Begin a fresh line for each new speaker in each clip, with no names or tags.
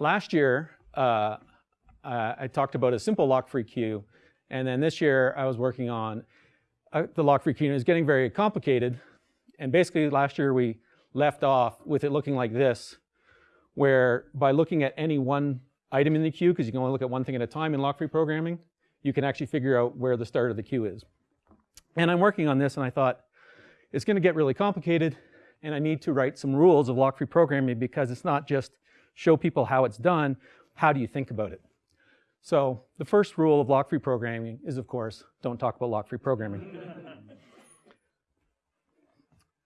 last year, uh, uh, I talked about a simple lock-free queue, and then this year I was working on uh, the lock-free queue, and it's getting very complicated. And basically last year we left off with it looking like this, where by looking at any one item in the queue, because you can only look at one thing at a time in lock-free programming, you can actually figure out where the start of the queue is. And I'm working on this, and I thought, it's going to get really complicated, and I need to write some rules of lock-free programming because it's not just show people how it's done, how do you think about it? So the first rule of lock-free programming is, of course, don't talk about lock-free programming.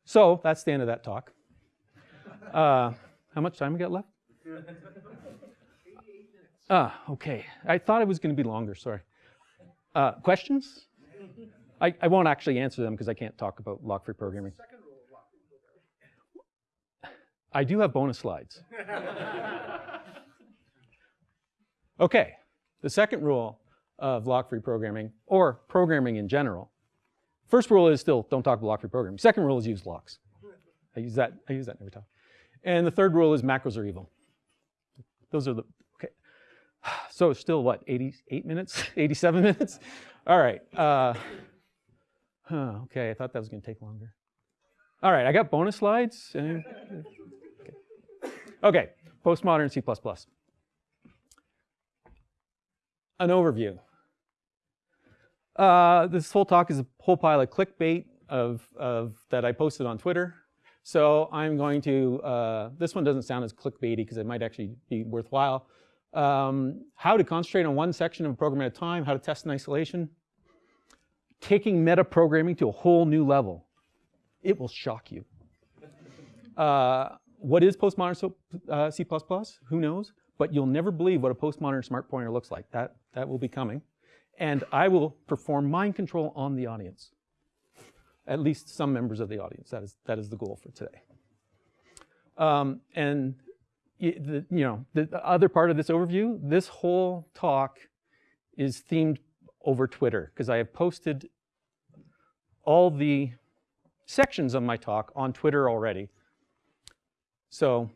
so that's the end of that talk. Uh, how much time we got left? Ah, okay. I thought it was going to be longer, sorry. Uh, questions? I, I won't actually answer them because I can't talk about lock-free programming. I do have bonus slides. okay, the second rule of lock-free programming, or programming in general. First rule is still don't talk about lock-free programming. Second rule is use locks. I use that, I use that every time. And the third rule is macros are evil. Those are the, okay. So still what, 88 minutes, 87 minutes? All right. Uh, huh, okay, I thought that was gonna take longer. All right, I got bonus slides. Okay, postmodern C++. An overview. Uh, this whole talk is a whole pile of clickbait of, of that I posted on Twitter. So I'm going to, uh, this one doesn't sound as clickbaity because it might actually be worthwhile. Um, how to concentrate on one section of a program at a time, how to test in isolation, taking metaprogramming to a whole new level. It will shock you. Uh, what is postmodern uh, C++? Who knows? But you'll never believe what a postmodern smart pointer looks like. That, that will be coming. And I will perform mind control on the audience. At least some members of the audience. That is, that is the goal for today. Um, and the, you know, the other part of this overview, this whole talk is themed over Twitter because I have posted all the sections of my talk on Twitter already. So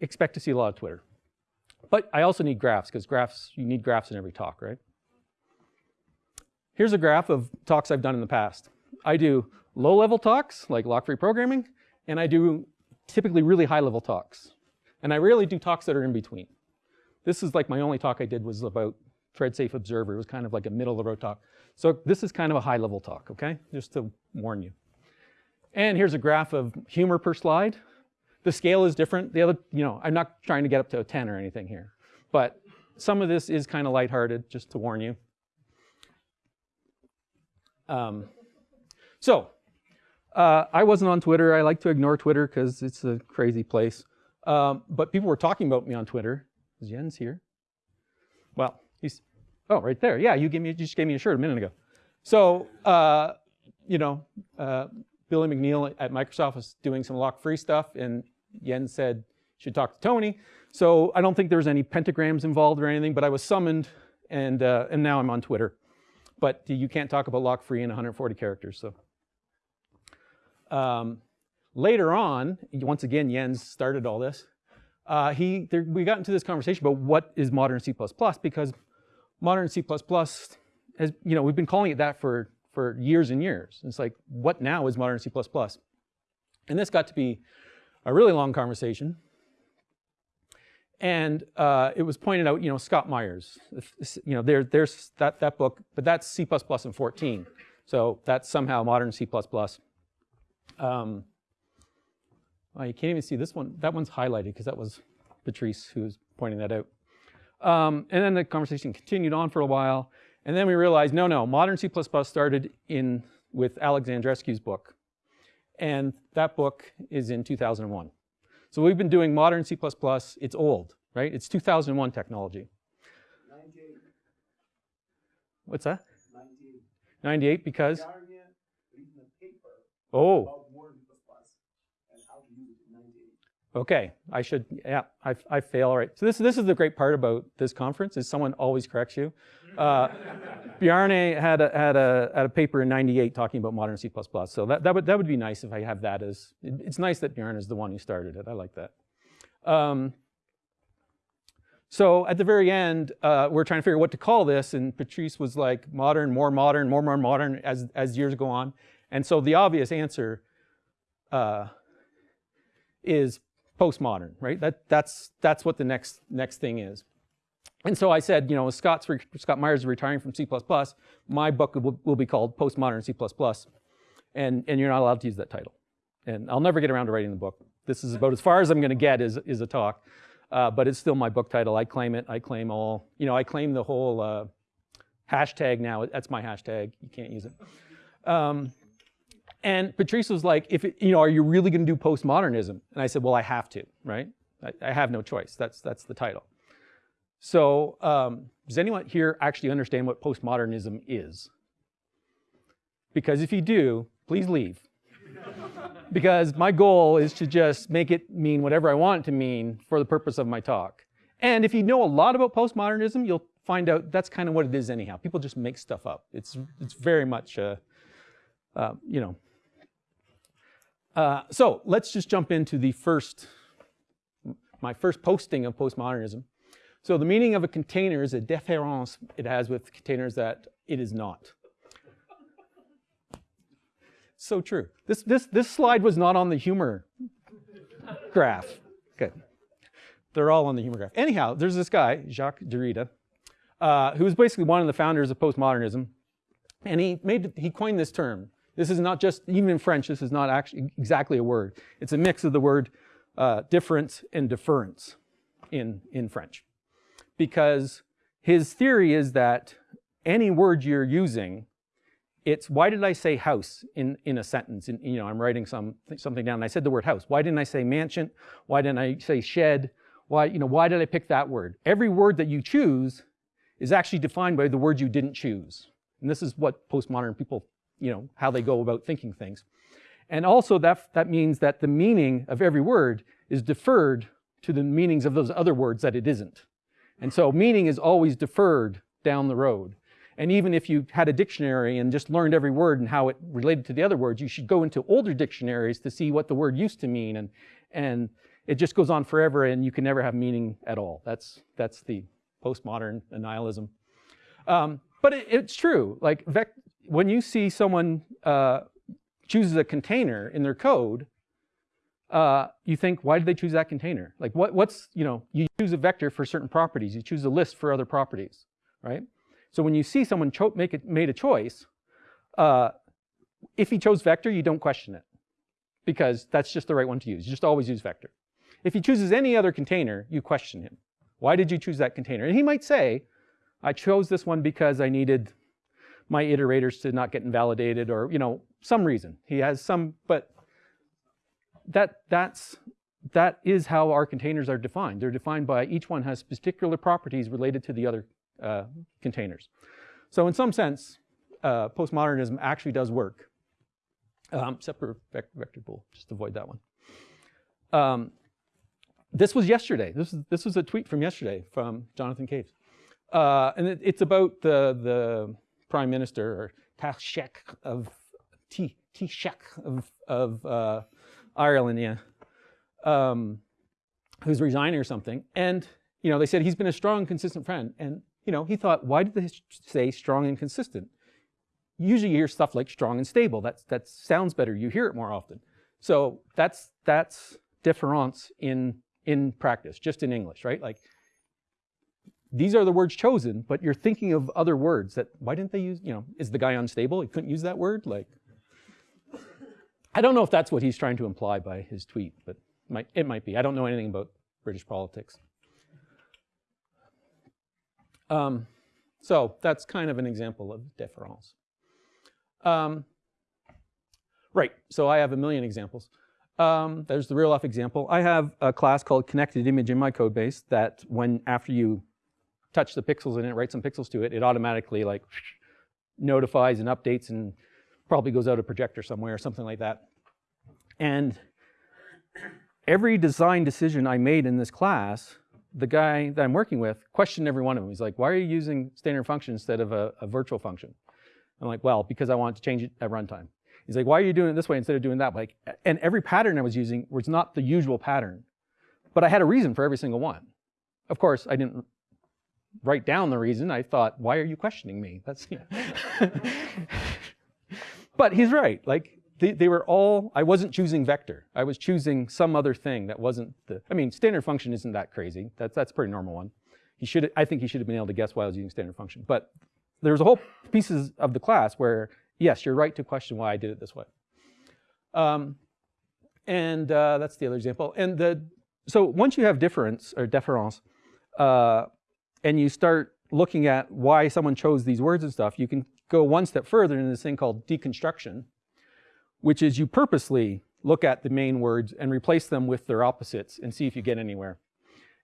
expect to see a lot of Twitter. But I also need graphs because graphs, you need graphs in every talk, right? Here's a graph of talks I've done in the past. I do low-level talks, like lock-free programming, and I do typically really high-level talks. And I rarely do talks that are in between. This is like my only talk I did was about thread safe observer. It was kind of like a middle of the road talk. So this is kind of a high level talk, okay? Just to warn you. And here's a graph of humor per slide. The scale is different. The other, you know, I'm not trying to get up to a 10 or anything here. But some of this is kind of lighthearted, just to warn you. Um, so, uh, I wasn't on Twitter. I like to ignore Twitter because it's a crazy place. Um, but people were talking about me on Twitter. Jens here. Well, he's, oh, right there. Yeah, you, gave me, you just gave me a shirt a minute ago. So, uh, you know, uh, Billy O'Neal at Microsoft was doing some lock-free stuff, and Jens said, should talk to Tony. So I don't think there was any pentagrams involved or anything, but I was summoned, and, uh, and now I'm on Twitter. But you can't talk about lock-free in 140 characters, so. Um, later on, once again, Jens started all this. Uh, he, there, we got into this conversation about what is modern C++ because modern C++ has, you know, we've been calling it that for, for years and years. It's like, what now is modern C++? And this got to be a really long conversation. And uh, it was pointed out, you know, Scott Meyers, you know, there, there's that, that book, but that's C++ in 14. So that's somehow modern C++. Um, you can't even see this one. That one's highlighted because that was Patrice who was pointing that out. Um, and then the conversation continued on for a while. And then we realized, no, no, modern C++ started in with Alexandrescu's book. And that book is in 2001. So we've been doing modern C++, it's old, right? It's 2001 technology. 98. What's that? 98. 98 because? Oh. Okay, I should, yeah, I, I fail, all right. So this, this is the great part about this conference is someone always corrects you. Uh, Bjarne had a, had, a, had a paper in 98 talking about modern C++. So that, that, would, that would be nice if I have that as, it's nice that Bjarne is the one who started it. I like that. Um, So at the very end, uh, we're trying to figure out what to call this, and Patrice was like, modern, more modern, more, more modern as, as years go on. And so the obvious answer uh, is postmodern, right? That, that's, that's what the next, next thing is. And so I said, you know, Scott's, Scott Meyers is retiring from C++, my book will, will be called Postmodern C++, and, and you're not allowed to use that title. And I'll never get around to writing the book. This is about as far as I'm gonna get is, is a talk, uh, but it's still my book title. I claim it, I claim all, you know, I claim the whole uh, hashtag now, that's my hashtag, you can't use it. Um, and Patrice was like, if it, you know, are you really gonna do postmodernism? And I said, well, I have to, right? I, I have no choice, that's, that's the title. So um, does anyone here actually understand what postmodernism is? Because if you do, please leave. because my goal is to just make it mean whatever I want it to mean for the purpose of my talk. And if you know a lot about postmodernism, you'll find out that's kind of what it is anyhow. People just make stuff up. It's, it's very much, uh, uh, you know. Uh, so let's just jump into the first, my first posting of postmodernism. So the meaning of a container is a difference it has with containers that it is not. So true. This, this, this slide was not on the humor graph. Good. They're all on the humor graph. Anyhow, there's this guy, Jacques Derrida, uh, who was basically one of the founders of postmodernism. And he, made, he coined this term. This is not just, even in French, this is not actually exactly a word. It's a mix of the word uh, difference and deference in, in French because his theory is that any word you're using, it's why did I say house in, in a sentence? And, you know, I'm writing some, something down and I said the word house. Why didn't I say mansion? Why didn't I say shed? Why, you know, why did I pick that word? Every word that you choose is actually defined by the word you didn't choose. And this is what postmodern people, you know, how they go about thinking things. And also that, that means that the meaning of every word is deferred to the meanings of those other words that it isn't. And so meaning is always deferred down the road. And even if you had a dictionary and just learned every word and how it related to the other words, you should go into older dictionaries to see what the word used to mean. And, and it just goes on forever and you can never have meaning at all. That's, that's the postmodern nihilism. Um, but it, it's true. Like when you see someone uh, chooses a container in their code, uh, you think, why did they choose that container? Like what, what's, you know, you choose a vector for certain properties, you choose a list for other properties, right? So when you see someone make it, made a choice, uh, if he chose vector, you don't question it because that's just the right one to use. You just always use vector. If he chooses any other container, you question him. Why did you choose that container? And he might say, I chose this one because I needed my iterators to not get invalidated or, you know, some reason. He has some, but that, that's, that is how our containers are defined. They're defined by each one has particular properties related to the other uh, containers. So in some sense, uh, postmodernism actually does work, um, except for vector bool, just avoid that one. Um, this was yesterday. This is, this was a tweet from yesterday from Jonathan Caves. Uh, and it, it's about the, the prime minister, or Taoiseach of, T Taoiseach of, of uh, Ireland, yeah, um, who's resigning or something. And, you know, they said he's been a strong, consistent friend. And, you know, he thought, why did they say strong and consistent? Usually you hear stuff like strong and stable. That's, that sounds better. You hear it more often. So that's, that's difference in, in practice, just in English, right? Like, these are the words chosen, but you're thinking of other words that, why didn't they use, you know, is the guy unstable? He couldn't use that word? Like, I don't know if that's what he's trying to imply by his tweet, but it might, it might be. I don't know anything about British politics. Um, so that's kind of an example of deference. Um, right, so I have a million examples. Um, there's the real life example. I have a class called connected image in my code base that when after you touch the pixels in it, write some pixels to it, it automatically like notifies and updates and probably goes out a projector somewhere or something like that. And every design decision I made in this class, the guy that I'm working with questioned every one of them. He's like, why are you using standard function instead of a, a virtual function? I'm like, well, because I want to change it at runtime. He's like, why are you doing it this way instead of doing that? Like, and every pattern I was using was not the usual pattern, but I had a reason for every single one. of course, I didn't write down the reason. I thought, why are you questioning me? That's, you. but he's right. Like they, they were all, I wasn't choosing vector. I was choosing some other thing that wasn't the, I mean, standard function isn't that crazy. That's, that's a pretty normal one. He should, I think he should have been able to guess why I was using standard function. But there's a whole pieces of the class where, yes, you're right to question why I did it this way. Um, and uh, that's the other example. And the, so once you have difference or deference, uh, and you start looking at why someone chose these words and stuff, you can go one step further in this thing called deconstruction, which is you purposely look at the main words and replace them with their opposites and see if you get anywhere.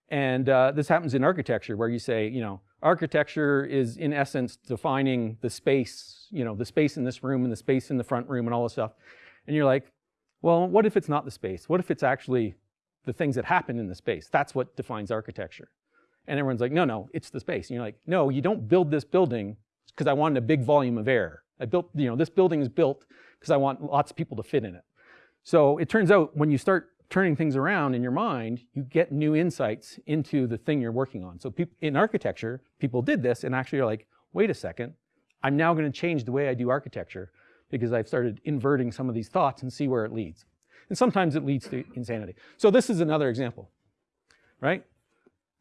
And uh, this happens in architecture where you say, you know, architecture is in essence defining the space, you know, the space in this room and the space in the front room and all this stuff. And you're like, well, what if it's not the space? What if it's actually the things that happen in the space? That's what defines architecture. And everyone's like, no, no, it's the space. And you're like, no, you don't build this building because I wanted a big volume of air. I built, you know, this building is built because I want lots of people to fit in it. So it turns out when you start turning things around in your mind, you get new insights into the thing you're working on. So in architecture, people did this and actually are like, wait a second, I'm now going to change the way I do architecture because I've started inverting some of these thoughts and see where it leads. And sometimes it leads to insanity. So this is another example, right?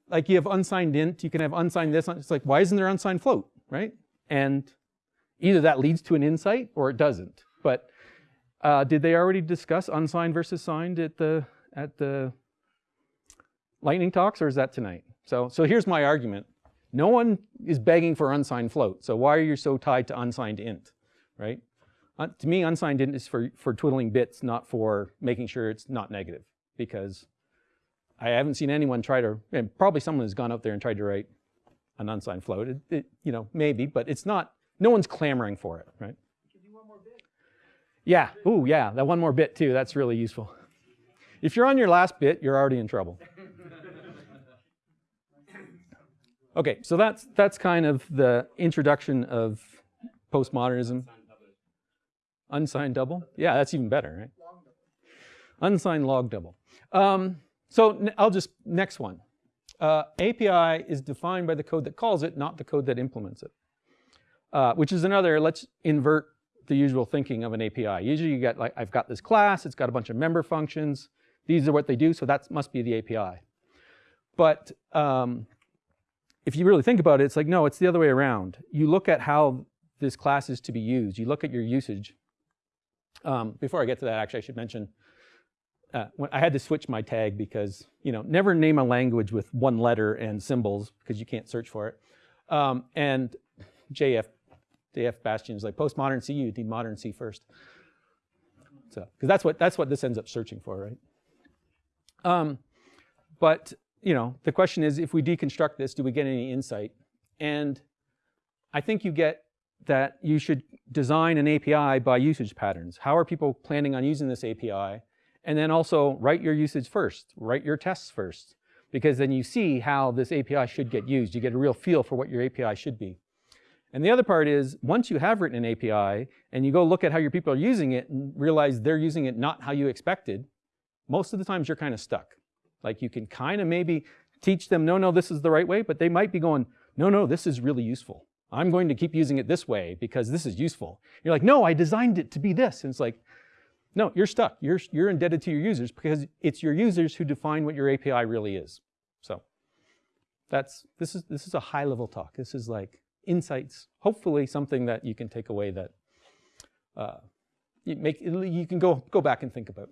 Like you have unsigned int, you can have unsigned this. It's like, why isn't there unsigned float, right? And either that leads to an insight or it doesn't. But uh, did they already discuss unsigned versus signed at the at the lightning talks, or is that tonight? So so here's my argument. No one is begging for unsigned float. So why are you so tied to unsigned int, right? Uh, to me, unsigned int is for for twiddling bits, not for making sure it's not negative, because I haven't seen anyone try to. And probably someone has gone out there and tried to write an unsigned float. It, it, you know, maybe, but it's not. No one's clamoring for it, right? Yeah, ooh, yeah, that one more bit too, that's really useful. If you're on your last bit, you're already in trouble. Okay, so that's, that's kind of the introduction of postmodernism. Unsigned double? Yeah, that's even better, right? Unsigned long double. Um, so I'll just, next one. Uh, API is defined by the code that calls it, not the code that implements it. Uh, which is another, let's invert the usual thinking of an API. Usually you get like, I've got this class, it's got a bunch of member functions, these are what they do, so that must be the API. But um, if you really think about it, it's like, no, it's the other way around. You look at how this class is to be used. You look at your usage. Um, before I get to that, actually, I should mention, uh, I had to switch my tag because, you know, never name a language with one letter and symbols because you can't search for it. Um, and JF the F Bastien is like postmodern C, you need modern C first. So, because that's what that's what this ends up searching for, right? Um, but you know, the question is, if we deconstruct this, do we get any insight? And I think you get that you should design an API by usage patterns. How are people planning on using this API? And then also write your usage first, write your tests first, because then you see how this API should get used. You get a real feel for what your API should be. And the other part is, once you have written an API and you go look at how your people are using it and realize they're using it not how you expected, most of the times you're kind of stuck. Like you can kind of maybe teach them, no, no, this is the right way, but they might be going, no, no, this is really useful. I'm going to keep using it this way because this is useful. You're like, no, I designed it to be this. And it's like, no, you're stuck. You're, you're indebted to your users because it's your users who define what your API really is. So that's, this is, this is a high level talk. This is like, insights, hopefully something that you can take away that uh, you, make, you can go, go back and think about.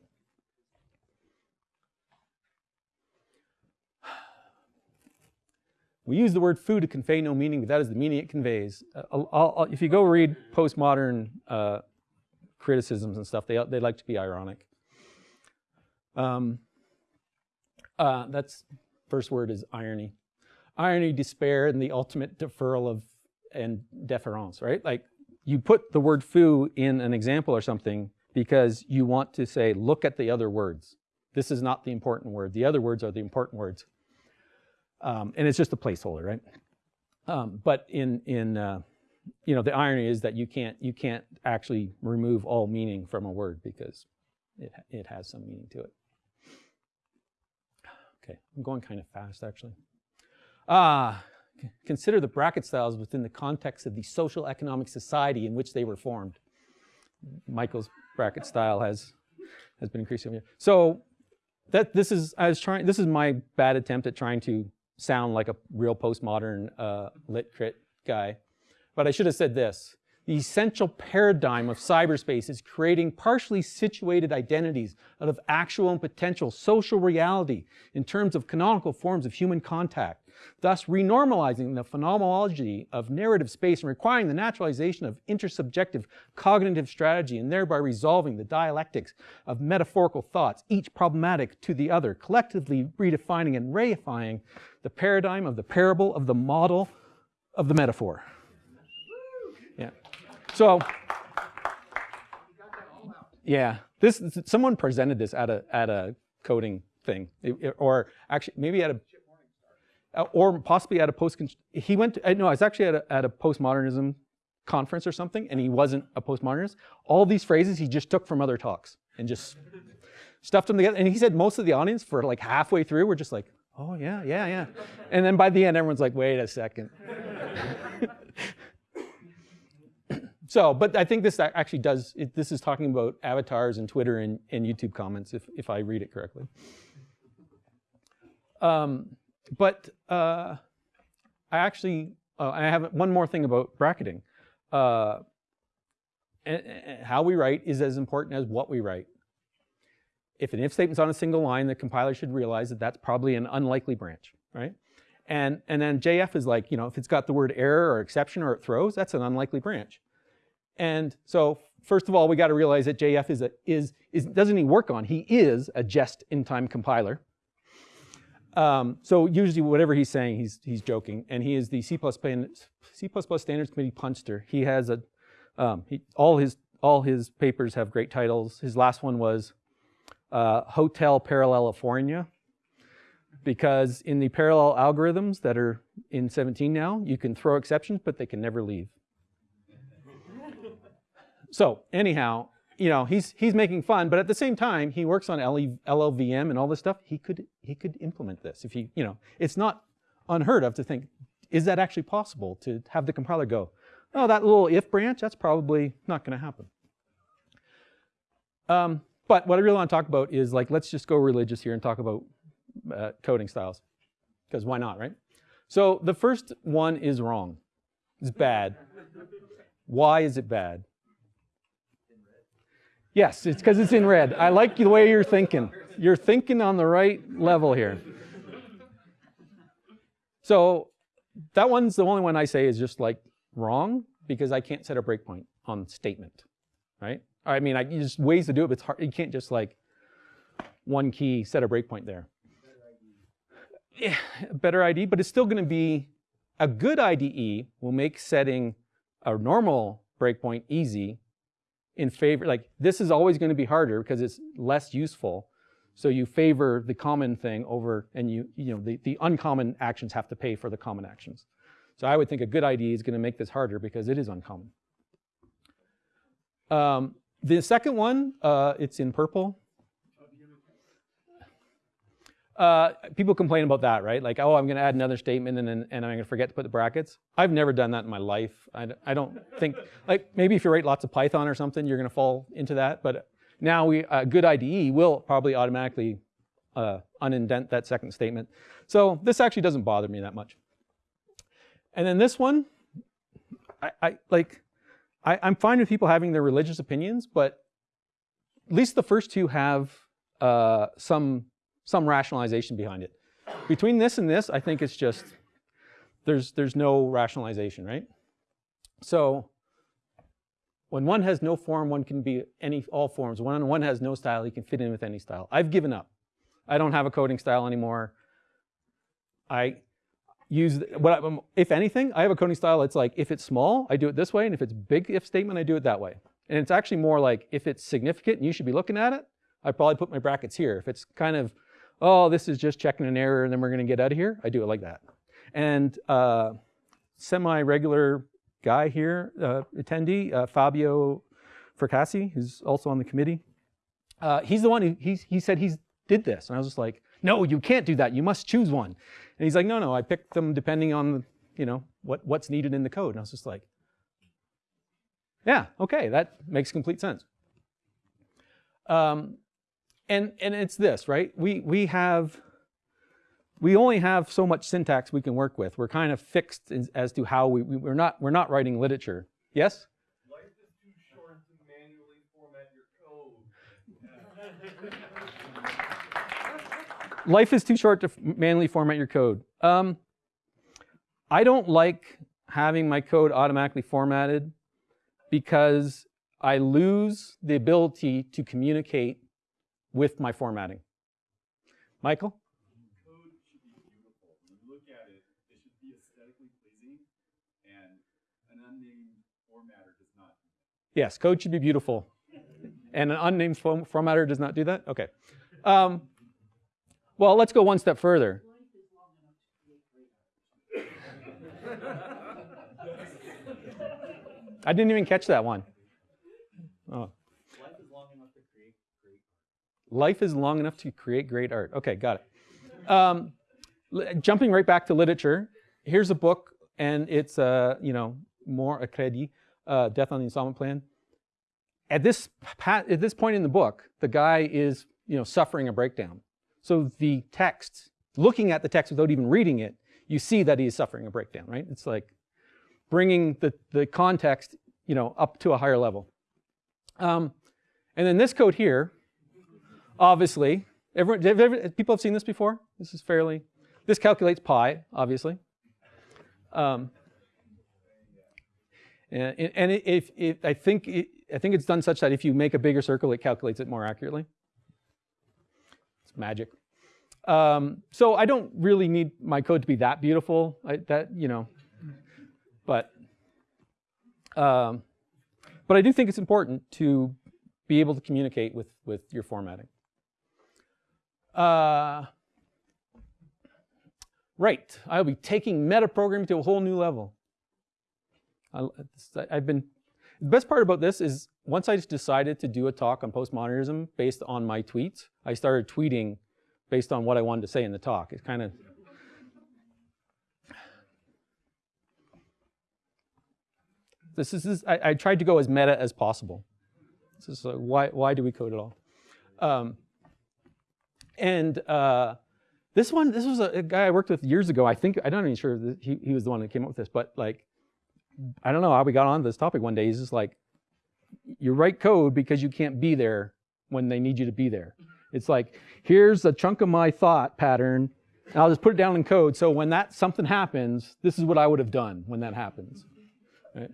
We use the word foo to convey no meaning, but that is the meaning it conveys. Uh, I'll, I'll, if you go read postmodern uh, criticisms and stuff, they, they like to be ironic. Um, uh, that's first word is irony. Irony, despair, and the ultimate deferral of and deference, right? Like you put the word foo in an example or something because you want to say, look at the other words. This is not the important word. The other words are the important words. Um, and it's just a placeholder, right? Um, but in, in uh, you know, the irony is that you can't, you can't actually remove all meaning from a word because it, it has some meaning to it. Okay, I'm going kind of fast actually. Ah, consider the bracket styles within the context of the social economic society in which they were formed. Michael's bracket style has has been increasing. So that this is I was trying. This is my bad attempt at trying to sound like a real postmodern uh, lit crit guy, but I should have said this. The essential paradigm of cyberspace is creating partially situated identities out of actual and potential social reality in terms of canonical forms of human contact, thus renormalizing the phenomenology of narrative space and requiring the naturalization of intersubjective cognitive strategy and thereby resolving the dialectics of metaphorical thoughts, each problematic to the other, collectively redefining and reifying the paradigm of the parable of the model of the metaphor. So, yeah, this someone presented this at a at a coding thing, or actually maybe at a uh, or possibly at a post. He went. To, uh, no, I was actually at a, at a postmodernism conference or something, and he wasn't a postmodernist. All these phrases he just took from other talks and just stuffed them together. And he said most of the audience for like halfway through were just like, "Oh yeah, yeah, yeah," and then by the end, everyone's like, "Wait a second. So, but I think this actually does, it, this is talking about avatars and Twitter and, and YouTube comments, if, if I read it correctly. Um, but uh, I actually, uh, I have one more thing about bracketing. Uh, and, and how we write is as important as what we write. If an if statement's on a single line, the compiler should realize that that's probably an unlikely branch, right? And, and then JF is like, you know, if it's got the word error or exception or it throws, that's an unlikely branch. And so first of all, we got to realize that JF is, a, is, is, doesn't he work on, he is a just-in-time compiler. Um, so usually whatever he's saying, he's, he's joking. And he is the C++, C++ Standards Committee punster. He has a, um, he, all, his, all his papers have great titles. His last one was uh, Hotel Parallelifornia because in the parallel algorithms that are in 17 now, you can throw exceptions, but they can never leave. So anyhow, you know, he's he's making fun, but at the same time, he works on LLVM and all this stuff. He could he could implement this if he, you know, it's not unheard of to think, is that actually possible to have the compiler go, oh, that little if branch, that's probably not going to happen. Um, but what I really want to talk about is like, let's just go religious here and talk about uh, coding styles, because why not, right? So the first one is wrong. It's bad. Why is it bad? Yes, it's because it's in red. I like the way you're thinking. You're thinking on the right level here. So that one's the only one I say is just like wrong because I can't set a breakpoint on statement, right? I mean, I, there's ways to do it, but it's hard. You can't just like one key set a breakpoint there. Yeah, better IDE, but it's still going to be a good IDE will make setting a normal breakpoint easy in favor, like this is always going to be harder because it's less useful. So you favor the common thing over, and you, you know, the, the uncommon actions have to pay for the common actions. So I would think a good idea is going to make this harder because it is uncommon. Um, the second one, uh, it's in purple. Uh, people complain about that, right? Like, oh, I'm going to add another statement and, and, I'm going to forget to put the brackets. I've never done that in my life. I, I don't think, like maybe if you write lots of Python or something, you're going to fall into that. But now we, a good IDE will probably automatically uh, unindent that second statement. So this actually doesn't bother me that much. And then this one, I, I like, I, I'm fine with people having their religious opinions, but at least the first two have uh, some some rationalization behind it. Between this and this, I think it's just, there's, there's no rationalization, right? So when one has no form, one can be any all forms. When one has no style, he can fit in with any style. I've given up. I don't have a coding style anymore. I use, what I, if anything, I have a coding style It's like, if it's small, I do it this way, and if it's big if statement, I do it that way. And it's actually more like, if it's significant and you should be looking at it, I probably put my brackets here. If it's kind of oh, this is just checking an error and then we're going to get out of here, I do it like that. And uh, semi-regular guy here, uh, attendee, uh, Fabio Fracassi, who's also on the committee, uh, he's the one who he, he said he did this. And I was just like, no, you can't do that. You must choose one. And he's like, no, no, I picked them depending on, you know, what, what's needed in the code. And I was just like, yeah, okay, that makes complete sense. Um, and, and it's this, right? We, we have, we only have so much syntax we can work with. We're kind of fixed as, as to how we, we, we're not, we're not writing literature. Yes?
Life is too short to manually format your code.
Life is too short to manually format your code. Um, I don't like having my code automatically formatted because I lose the ability to communicate with my formatting. Michael?
Code should be beautiful. When you look at it, it should be aesthetically pleasing, and an unnamed formatter does not.
Yes, code should be beautiful. And an unnamed form formatter does not do that? Okay. Um, well, let's go one step further. I didn't even catch that one. Oh.
Life is long enough to create great.
Life is long enough to create great art. Okay, got it. Um, jumping right back to literature, here's a book, and it's uh, you know more a credit, uh, Death on the Installment Plan. At this at this point in the book, the guy is you know suffering a breakdown. So the text, looking at the text without even reading it, you see that he is suffering a breakdown, right? It's like bringing the, the context you know, up to a higher level. Um, and then this code here, obviously, everyone, people have seen this before? This is fairly, this calculates pi, obviously. Um, and, and if, if, I think it, I think it's done such that if you make a bigger circle, it calculates it more accurately. It's magic. Um, so I don't really need my code to be that beautiful. I, that you know, but um, but I do think it's important to be able to communicate with with your formatting. Uh, right, I'll be taking metaprogramming to a whole new level. I, I've been the best part about this is once I decided to do a talk on postmodernism based on my tweets, I started tweeting based on what I wanted to say in the talk. It's kind of this is, this, I, I, tried to go as meta as possible. This is why why do we code at all? Um, and uh, this one, this was a, a, guy I worked with years ago. I think I'm not even sure he, he was the one that came up with this, but like I don't know how we got on this topic one day. He's just like, you write code because you can't be there when they need you to be there. It's like, here's a chunk of my thought pattern, I'll just put it down in code. So when that something happens, this is what I would have done when that happens. Right?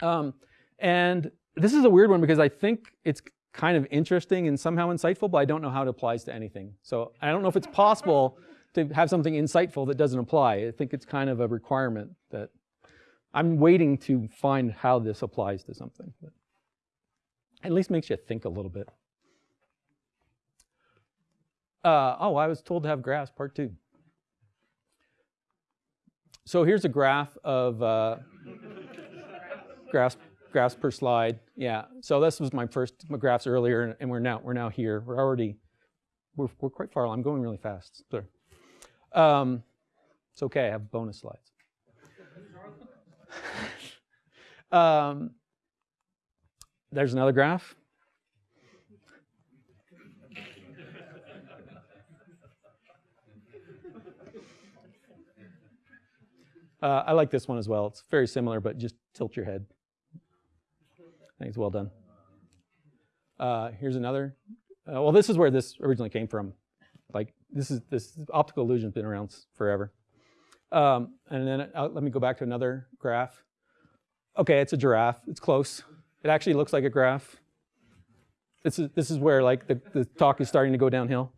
Um, and this is a weird one because I think it's kind of interesting and somehow insightful, but I don't know how it applies to anything. So I don't know if it's possible to have something insightful that doesn't apply. I think it's kind of a requirement that I'm waiting to find how this applies to something. But at least makes you think a little bit. Uh, oh, I was told to have graphs, part two. So here's a graph of uh, graphs, graphs per slide. Yeah, so this was my first graphs earlier, and we're now we're now here. We're already we're we're quite far. I'm going really fast. Sorry. Um, it's okay. I have bonus slides. um, there's another graph. Uh, I like this one as well. It's very similar, but just tilt your head. I think it's well done. Uh, here's another. Uh, well, this is where this originally came from. Like this is this optical illusion's been around forever. Um, and then uh, let me go back to another graph. Okay, it's a giraffe. It's close. It actually looks like a graph. This is this is where like the, the talk is starting to go downhill.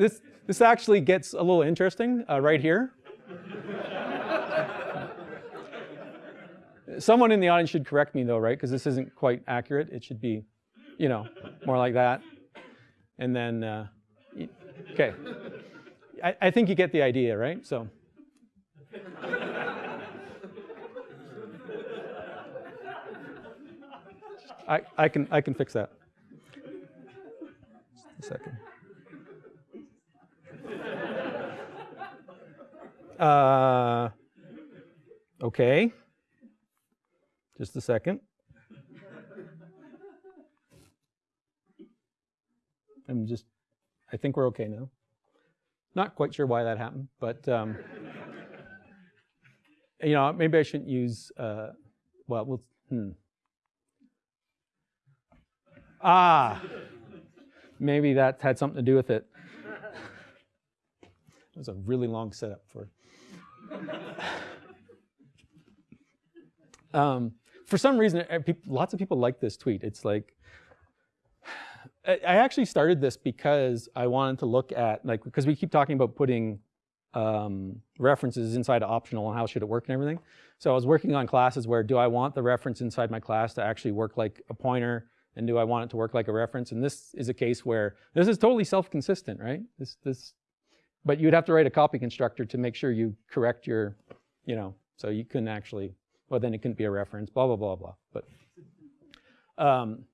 this, this actually gets a little interesting uh, right here. Someone in the audience should correct me though, right? Because this isn't quite accurate. It should be, you know, more like that. And then, uh, okay. I, I think you get the idea, right? So. I, I, can, I can fix that. Just a second. Uh, okay. Just a second. I'm just, I think we're okay now. Not quite sure why that happened, but um, you know, maybe I shouldn't use. Uh, well, we'll. Hmm. Ah, maybe that had something to do with it. It was a really long setup for. Um, for some reason, uh, lots of people like this tweet. It's like, I actually started this because I wanted to look at like because we keep talking about putting um, references inside optional and how should it work and everything. So I was working on classes where do I want the reference inside my class to actually work like a pointer and do I want it to work like a reference? And this is a case where this is totally self-consistent, right? This this, but you'd have to write a copy constructor to make sure you correct your, you know, so you couldn't actually. Well, then it couldn't be a reference. Blah blah blah blah. But um,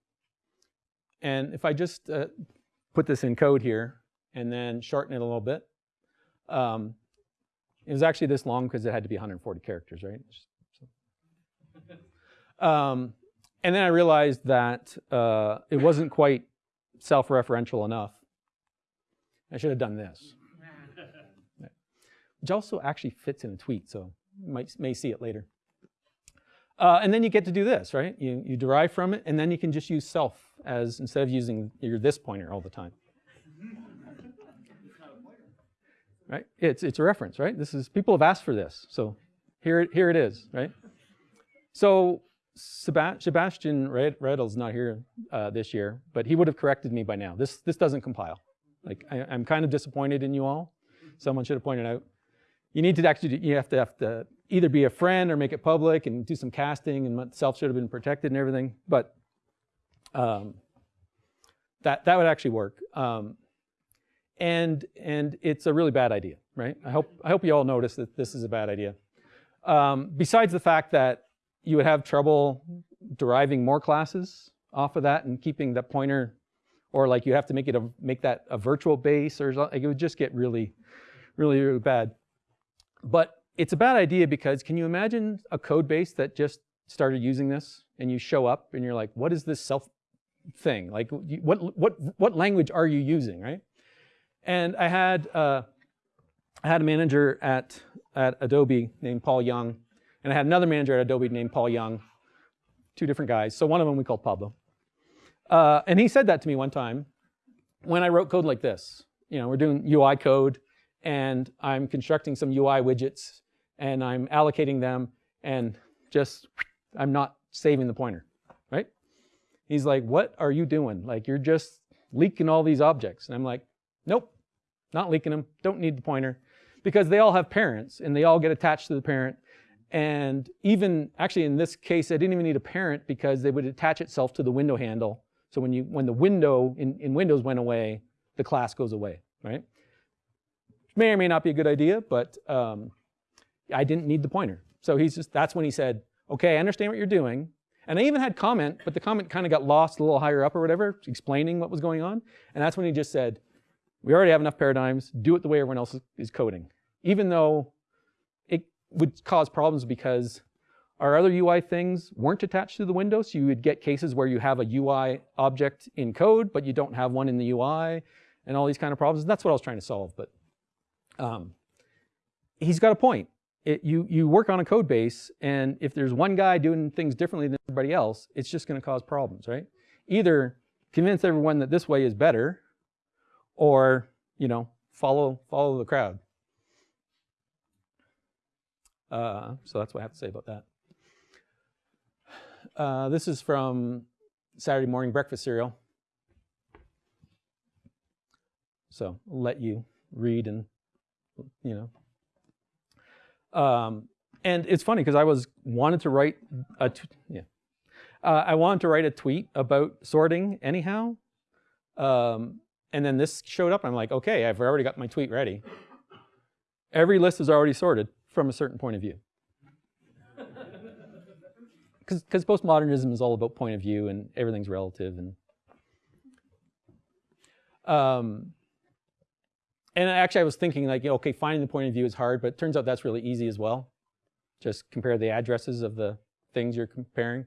and if I just uh, put this in code here and then shorten it a little bit, um, it was actually this long because it had to be 140 characters, right? So- Um, and then I realized that uh, it wasn't quite self-referential enough. I should have done this. Which also actually fits in a tweet, so you might may see it later. Uh, and then you get to do this, right? You, you derive from it, and then you can just use self as instead of using your this pointer all the time. Right? It's, it's a reference, right? This is people have asked for this, so here, it- here it is, right? So Seba- Sebastian Red- Redl's not here uh, this year, but he would have corrected me by now. This, this doesn't compile. Like I, I'm kind of disappointed in you all. Someone should have pointed out. You need to actually, you have to have to either be a friend or make it public and do some casting and self should have been protected and everything. But um, that that would actually work. Um, and and it's a really bad idea, right? I hope I hope you all notice that this is a bad idea. Um, besides the fact that you would have trouble deriving more classes off of that and keeping that pointer, or like you have to make it a make that a virtual base or something. It would just get really, really, really bad. But it's a bad idea because can you imagine a code base that just started using this and you show up and you're like, what is this self thing? Like, what what what language are you using, right? And I had uh, I had a manager at at Adobe named Paul Young, and I had another manager at Adobe named Paul Young, two different guys. So one of them we called Pablo, uh, and he said that to me one time when I wrote code like this. You know, we're doing UI code, and I'm constructing some UI widgets, and I'm allocating them, and just I'm not saving the pointer, right? He's like, "What are you doing? Like you're just leaking all these objects." And I'm like, "Nope, not leaking them. Don't need the pointer." Because they all have parents and they all get attached to the parent. And even actually in this case, I didn't even need a parent because they would attach itself to the window handle. So when you when the window in, in Windows went away, the class goes away, right? May or may not be a good idea, but um, I didn't need the pointer. So he's just that's when he said, okay, I understand what you're doing. And I even had comment, but the comment kind of got lost a little higher up or whatever, explaining what was going on. And that's when he just said, we already have enough paradigms, do it the way everyone else is- coding. Even though it would cause problems because our other UI things weren't attached to the window, so you would get cases where you have a UI object in code, but you don't have one in the UI, and all these kind of problems. That's what I was trying to solve, but um, he's got a point. It, you, you work on a code base, and if there's one guy doing things differently than everybody else, it's just going to cause problems, right? Either convince everyone that this way is better, or you know, follow follow the crowd. Uh, so that's what I have to say about that. Uh, this is from Saturday morning breakfast cereal. So let you read and you know. Um, and it's funny because I was wanted to write a yeah, uh, I wanted to write a tweet about sorting anyhow, um, and then this showed up. I'm like, okay, I've already got my tweet ready. Every list is already sorted from a certain point of view. because postmodernism is all about point of view and everything's relative and um, and actually I was thinking like, okay, finding the point of view is hard, but it turns out that's really easy as well. Just compare the addresses of the things you're comparing.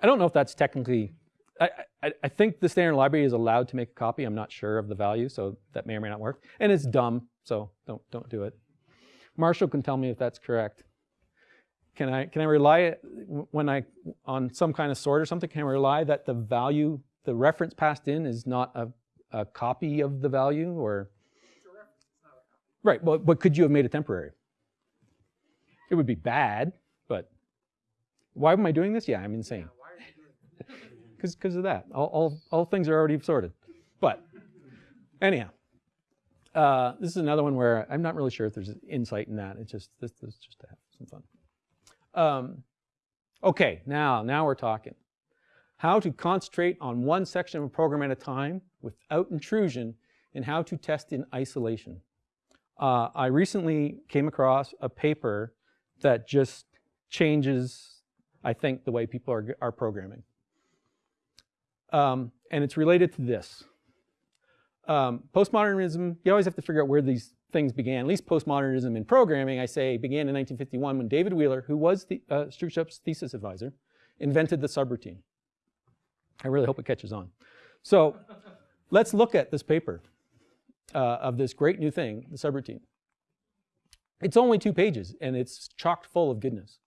I don't know if that's technically, I, I, I think the standard library is allowed to make a copy. I'm not sure of the value, so that may or may not work. And it's dumb, so don't, don't do it. Marshall can tell me if that's correct. Can I, can I rely, when I, on some kind of sort or something, can I rely that the value, the reference passed in is not a, a copy of the value or? Right, well, but could you have made it temporary? It would be bad, but why am I doing this? Yeah, I'm insane. Because of that. All, all, all things are already sorted. But anyhow, uh, this is another one where I'm not really sure if there's insight in that. It's just, this, this is just to have some fun. Um, okay, now, now we're talking. How to concentrate on one section of a program at a time without intrusion and how to test in isolation. Uh, I recently came across a paper that just changes, I think, the way people are, are programming. Um, and it's related to this. Um, postmodernism, you always have to figure out where these things began. At least postmodernism in programming, I say, began in 1951 when David Wheeler, who was the, uh, thesis advisor, invented the subroutine. I really hope it catches on. So let's look at this paper uh, of this great new thing, the subroutine. It's only two pages and it's chocked full of goodness.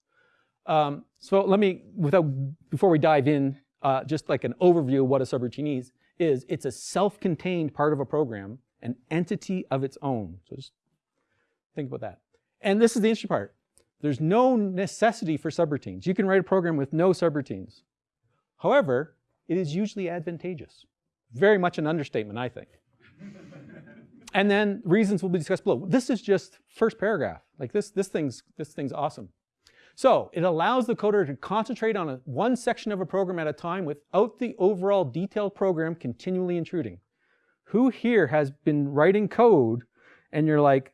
Um, so let me, without, before we dive in, uh, just like an overview of what a subroutine is, is it's a self-contained part of a program, an entity of its own. So just think about that. And this is the interesting part. There's no necessity for subroutines. You can write a program with no subroutines. However, it is usually advantageous. Very much an understatement, I think. and then reasons will be discussed below. This is just first paragraph. Like this, this thing's, this thing's awesome. So it allows the coder to concentrate on a, one section of a program at a time without the overall detailed program continually intruding. Who here has been writing code and you're like,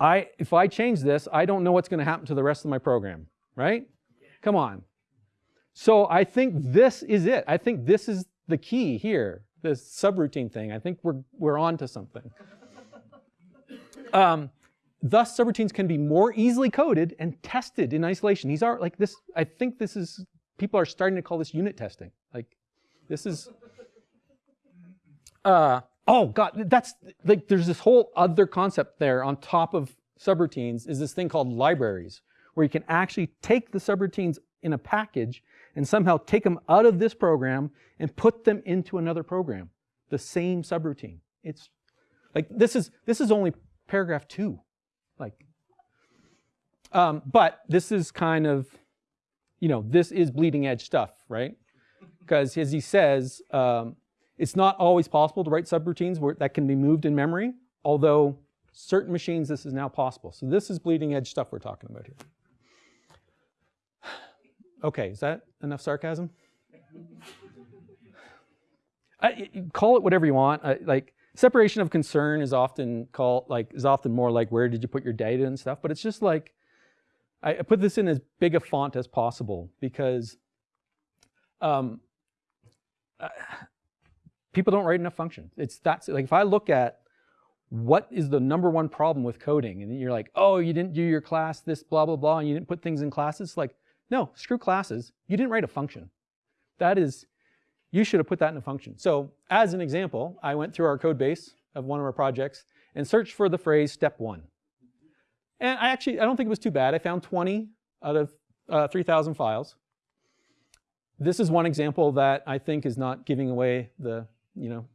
I, if I change this, I don't know what's going to happen to the rest of my program, right? Come on. So I think this is it. I think this is the key here, this subroutine thing. I think we're, we're on to something. Um, thus, subroutines can be more easily coded and tested in isolation. These are like this, I think this is, people are starting to call this unit testing. Like, this is, uh, oh God, that's, like, there's this whole other concept there on top of subroutines is this thing called libraries, where you can actually take the subroutines in a package and somehow take them out of this program and put them into another program, the same subroutine. It's like this is this is only paragraph two, like. Um, but this is kind of, you know, this is bleeding edge stuff, right? Because as he says, um, it's not always possible to write subroutines where that can be moved in memory, although certain machines this is now possible. So this is bleeding edge stuff we're talking about here. Okay, is that enough sarcasm? I, call it whatever you want. I, like separation of concern is often called like is often more like where did you put your data and stuff. But it's just like I, put this in as big a font as possible because um, uh, people don't write enough functions. It's that's like if I look at what is the number one problem with coding, and you're like, oh, you didn't do your class this blah blah blah, and you didn't put things in classes. Like no, screw classes. You didn't write a function. That is, you should have put that in a function. So as an example, I went through our code base of one of our projects and searched for the phrase step one. And I actually, I don't think it was too bad. I found 20 out of uh, 3,000 files. This is one example that I think is not giving away the, you know,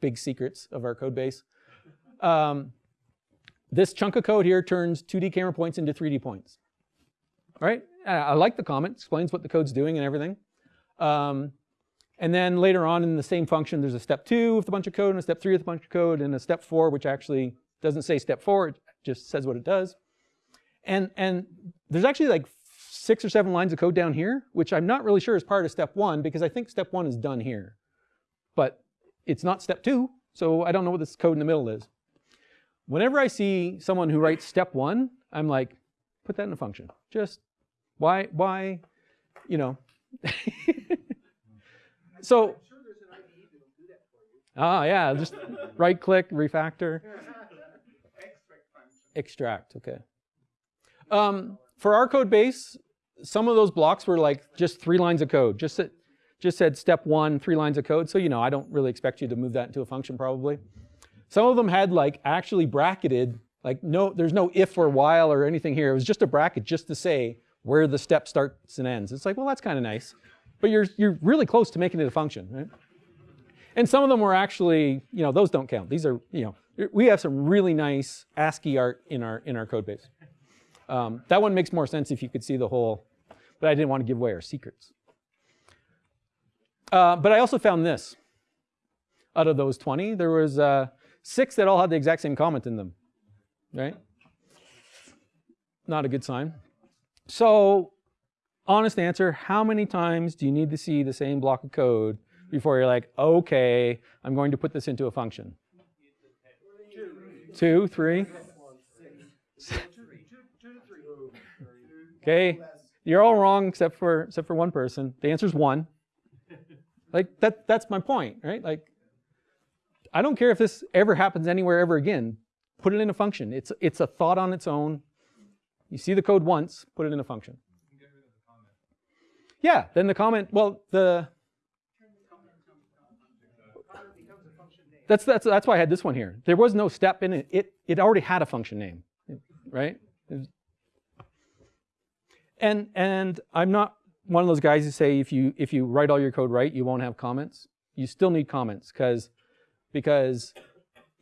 big secrets of our code base. Um, this chunk of code here turns 2D camera points into 3D points, right? I like the comment, explains what the code's doing and everything. Um, and then later on in the same function, there's a step two with a bunch of code and a step three with a bunch of code and a step four, which actually doesn't say step four, it just says what it does. And, and there's actually like six or seven lines of code down here, which I'm not really sure is part of step one because I think step one is done here. But it's not step two, so I don't know what this code in the middle is. Whenever I see someone who writes step one, I'm like, put that in a function. Just why, why you know. so,
I'm sure there's an IDE that'll do that for you.
ah, yeah, just right click, refactor,
Extract
okay. Um, for our code base, some of those blocks were like just three lines of code, just just said step one, three lines of code. So, you know, I don't really expect you to move that into a function probably. Some of them had like actually bracketed, like no, there's no if or while or anything here. It was just a bracket just to say where the step starts and ends. It's like, well, that's kind of nice. But you're, you're really close to making it a function, right? And some of them were actually, you know, those don't count. These are, you know, we have some really nice ASCII art in our, in our code base. Um, that one makes more sense if you could see the whole, but I didn't want to give away our secrets. Uh, but I also found this. Out of those 20, there was uh, six that all had the exact same comment in them, right? Not a good sign. So, honest answer, how many times do you need to see the same block of code before you're like, okay, I'm going to put this into a function? Two, three? Okay, you're all wrong except for except for one person. The answer is one. Like that that's my point, right? Like I don't care if this ever happens anywhere ever again. Put it in a function. It's it's a thought on its own. You see the code once, put it in a function. Yeah, then the comment, well, the that's that's that's why I had this one here. There was no step in it. It it already had a function name, right? And and I'm not one of those guys who say if you if you write all your code right, you won't have comments. You still need comments because because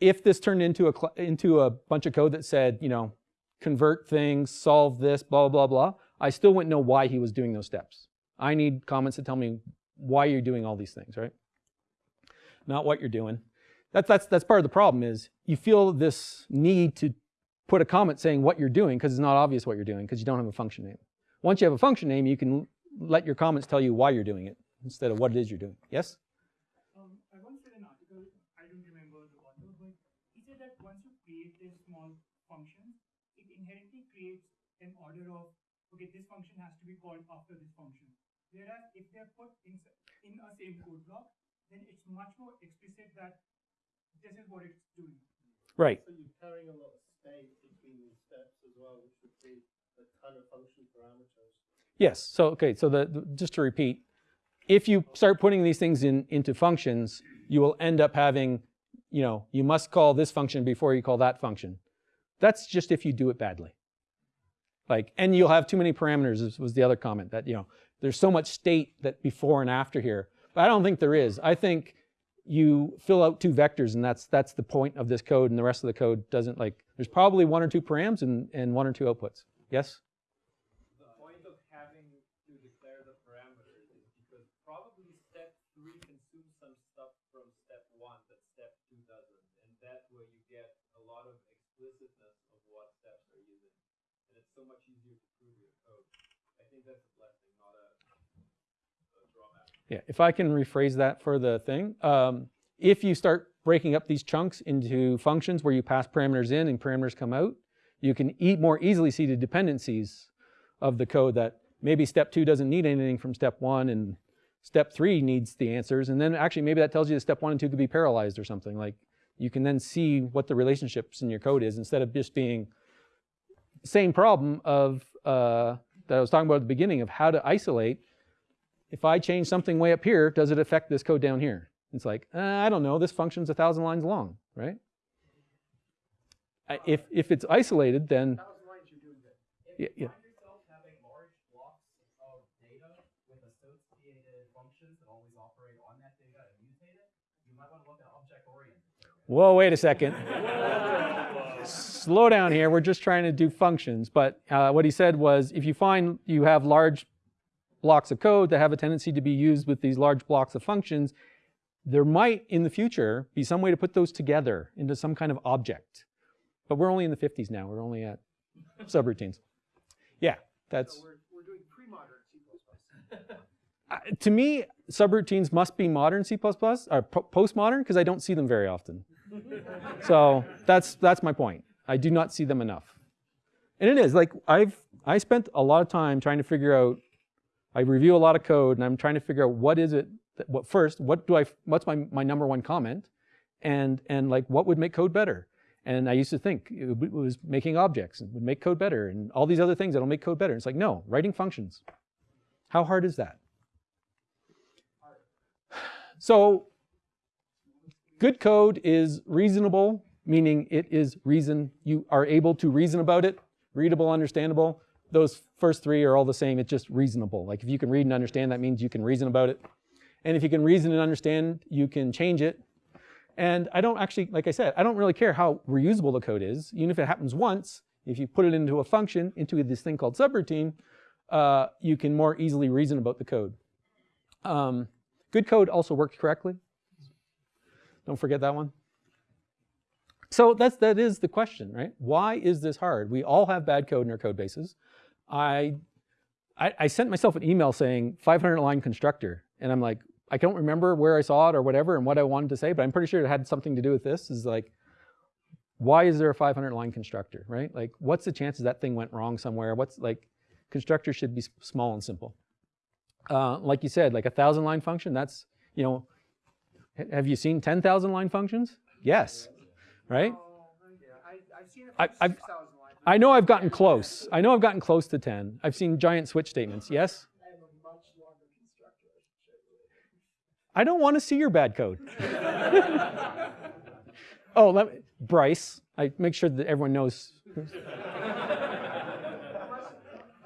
if this turned into a into a bunch of code that said you know convert things, solve this, blah blah blah, I still wouldn't know why he was doing those steps. I need comments to tell me why you're doing all these things, right? Not what you're doing. That's that's that's part of the problem is you feel this need to put a comment saying what you're doing because it's not obvious what you're doing because you don't have a function name. Once you have a function name, you can let your comments tell you why you're doing it instead of what it is you're doing. Yes?
Um, I once read an article, I don't remember the author, but he said that once you create this small function, it inherently creates an order of, okay, this function has to be called after this function. Whereas if they're put in, in a same code block, then it's much more explicit that this is what it's doing.
Right.
So you're carrying a lot of space between these steps as well, which would be a ton of function parameters.
Yes. So okay. So the, the- just to repeat, if you start putting these things in into functions, you will end up having, you know, you must call this function before you call that function. That's just if you do it badly. Like, and you'll have too many parameters. Was the other comment that you know there's so much state that before and after here. But I don't think there is. I think you fill out two vectors, and that's that's the point of this code, and the rest of the code doesn't like. There's probably one or two params and and one or two outputs. Yes.
The point of having to declare the parameters is because probably step three consumes some stuff from step one that step two doesn't. And that's where you get a lot of explicitness of what steps are using. And it's so much easier to prove your code. I think that's a blessing, not a.
Yeah, if I can rephrase that for the thing, um, if you start breaking up these chunks into functions where you pass parameters in and parameters come out, you can e more easily see the dependencies of the code that maybe step two doesn't need anything from step one and step three needs the answers. And then actually maybe that tells you that step one and two could be parallelized or something. Like you can then see what the relationships in your code is instead of just being same problem of uh, that I was talking about at the beginning of how to isolate if I change something way up here, does it affect this code down here? It's like, uh, I don't know, this function's a thousand lines long, right? I- If, if it's isolated, then,
Thousand lines, you're doing good.
yeah, yeah.
find yourself having large blocks of data with associated functions that always operate on that data and mutate it, you might want to look at object-oriented.
whoa, wait a second. Slow down here, we're just trying to do functions. But uh, what he said was, if you find you have large blocks of code that have a tendency to be used with these large blocks of functions, there might in the future be some way to put those together into some kind of object. But we're only in the 50s now, we're only at subroutines. Yeah, that's,
So we're, we're doing pre-modern C++.
uh, to me, subroutines must be modern C++ or po- postmodern because I don't see them very often. so that's that's my point. I do not see them enough. And it is like I've I spent a lot of time trying to figure out I review a lot of code and I'm trying to figure out what is it, that, what first, what do I, what's my, my number one comment? And, and like what would make code better? And I used to think it was making objects and would make code better and all these other things that'll make code better. It's like, no, writing functions. How hard is that? So good code is reasonable, meaning it is reason, you are able to reason about it, readable, understandable. Those first three are all the same, it's just reasonable. Like if you can read and understand, that means you can reason about it. And if you can reason and understand, you can change it. And I don't actually, like I said, I don't really care how reusable the code is. Even if it happens once, if you put it into a function, into this thing called subroutine, uh, you can more easily reason about the code. Um, good code also works correctly. Don't forget that one. So that's, that is the question, right? Why is this hard? We all have bad code in our code bases. I, I, I sent myself an email saying 500 line constructor, and I'm like, I don't remember where I saw it or whatever and what I wanted to say, but I'm pretty sure it had something to do with this. Is like, why is there a 500 line constructor, right? Like, what's the chances that thing went wrong somewhere? What's like, constructor should be small and simple. Uh, like you said, like a thousand line function, that's, you know, have you seen 10,000 line functions? Yes, right?
Oh, yeah, I, I've seen it
I-
for
I've-
six thousand lines.
I know I've gotten close. I know I've gotten close to 10. I've seen giant switch statements. Yes?
I have a much longer constructor, I should show you later.
I don't want to see your bad code. oh, let me, Bryce. I make sure that everyone knows.
Unless,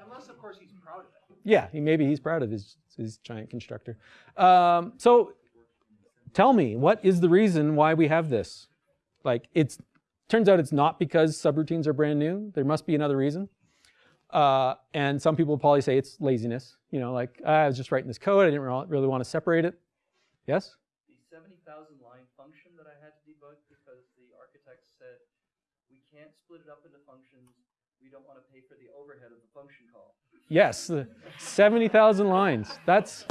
unless of course he's proud of it.
Yeah, he, maybe he's proud of his, his giant constructor. Um, so tell me, what is the reason why we have this? Like, it's turns out it's not because subroutines are brand new. There must be another reason. Uh, and some people probably say it's laziness. You know, like "Ah, I was just writing this code. I didn't really want to separate it. Yes.
the seventy thousand line function that I had to debug because the architect said we can't split it up into functions. We don't want to pay for the overhead of the function call.
Yes, 70,000 lines. That's,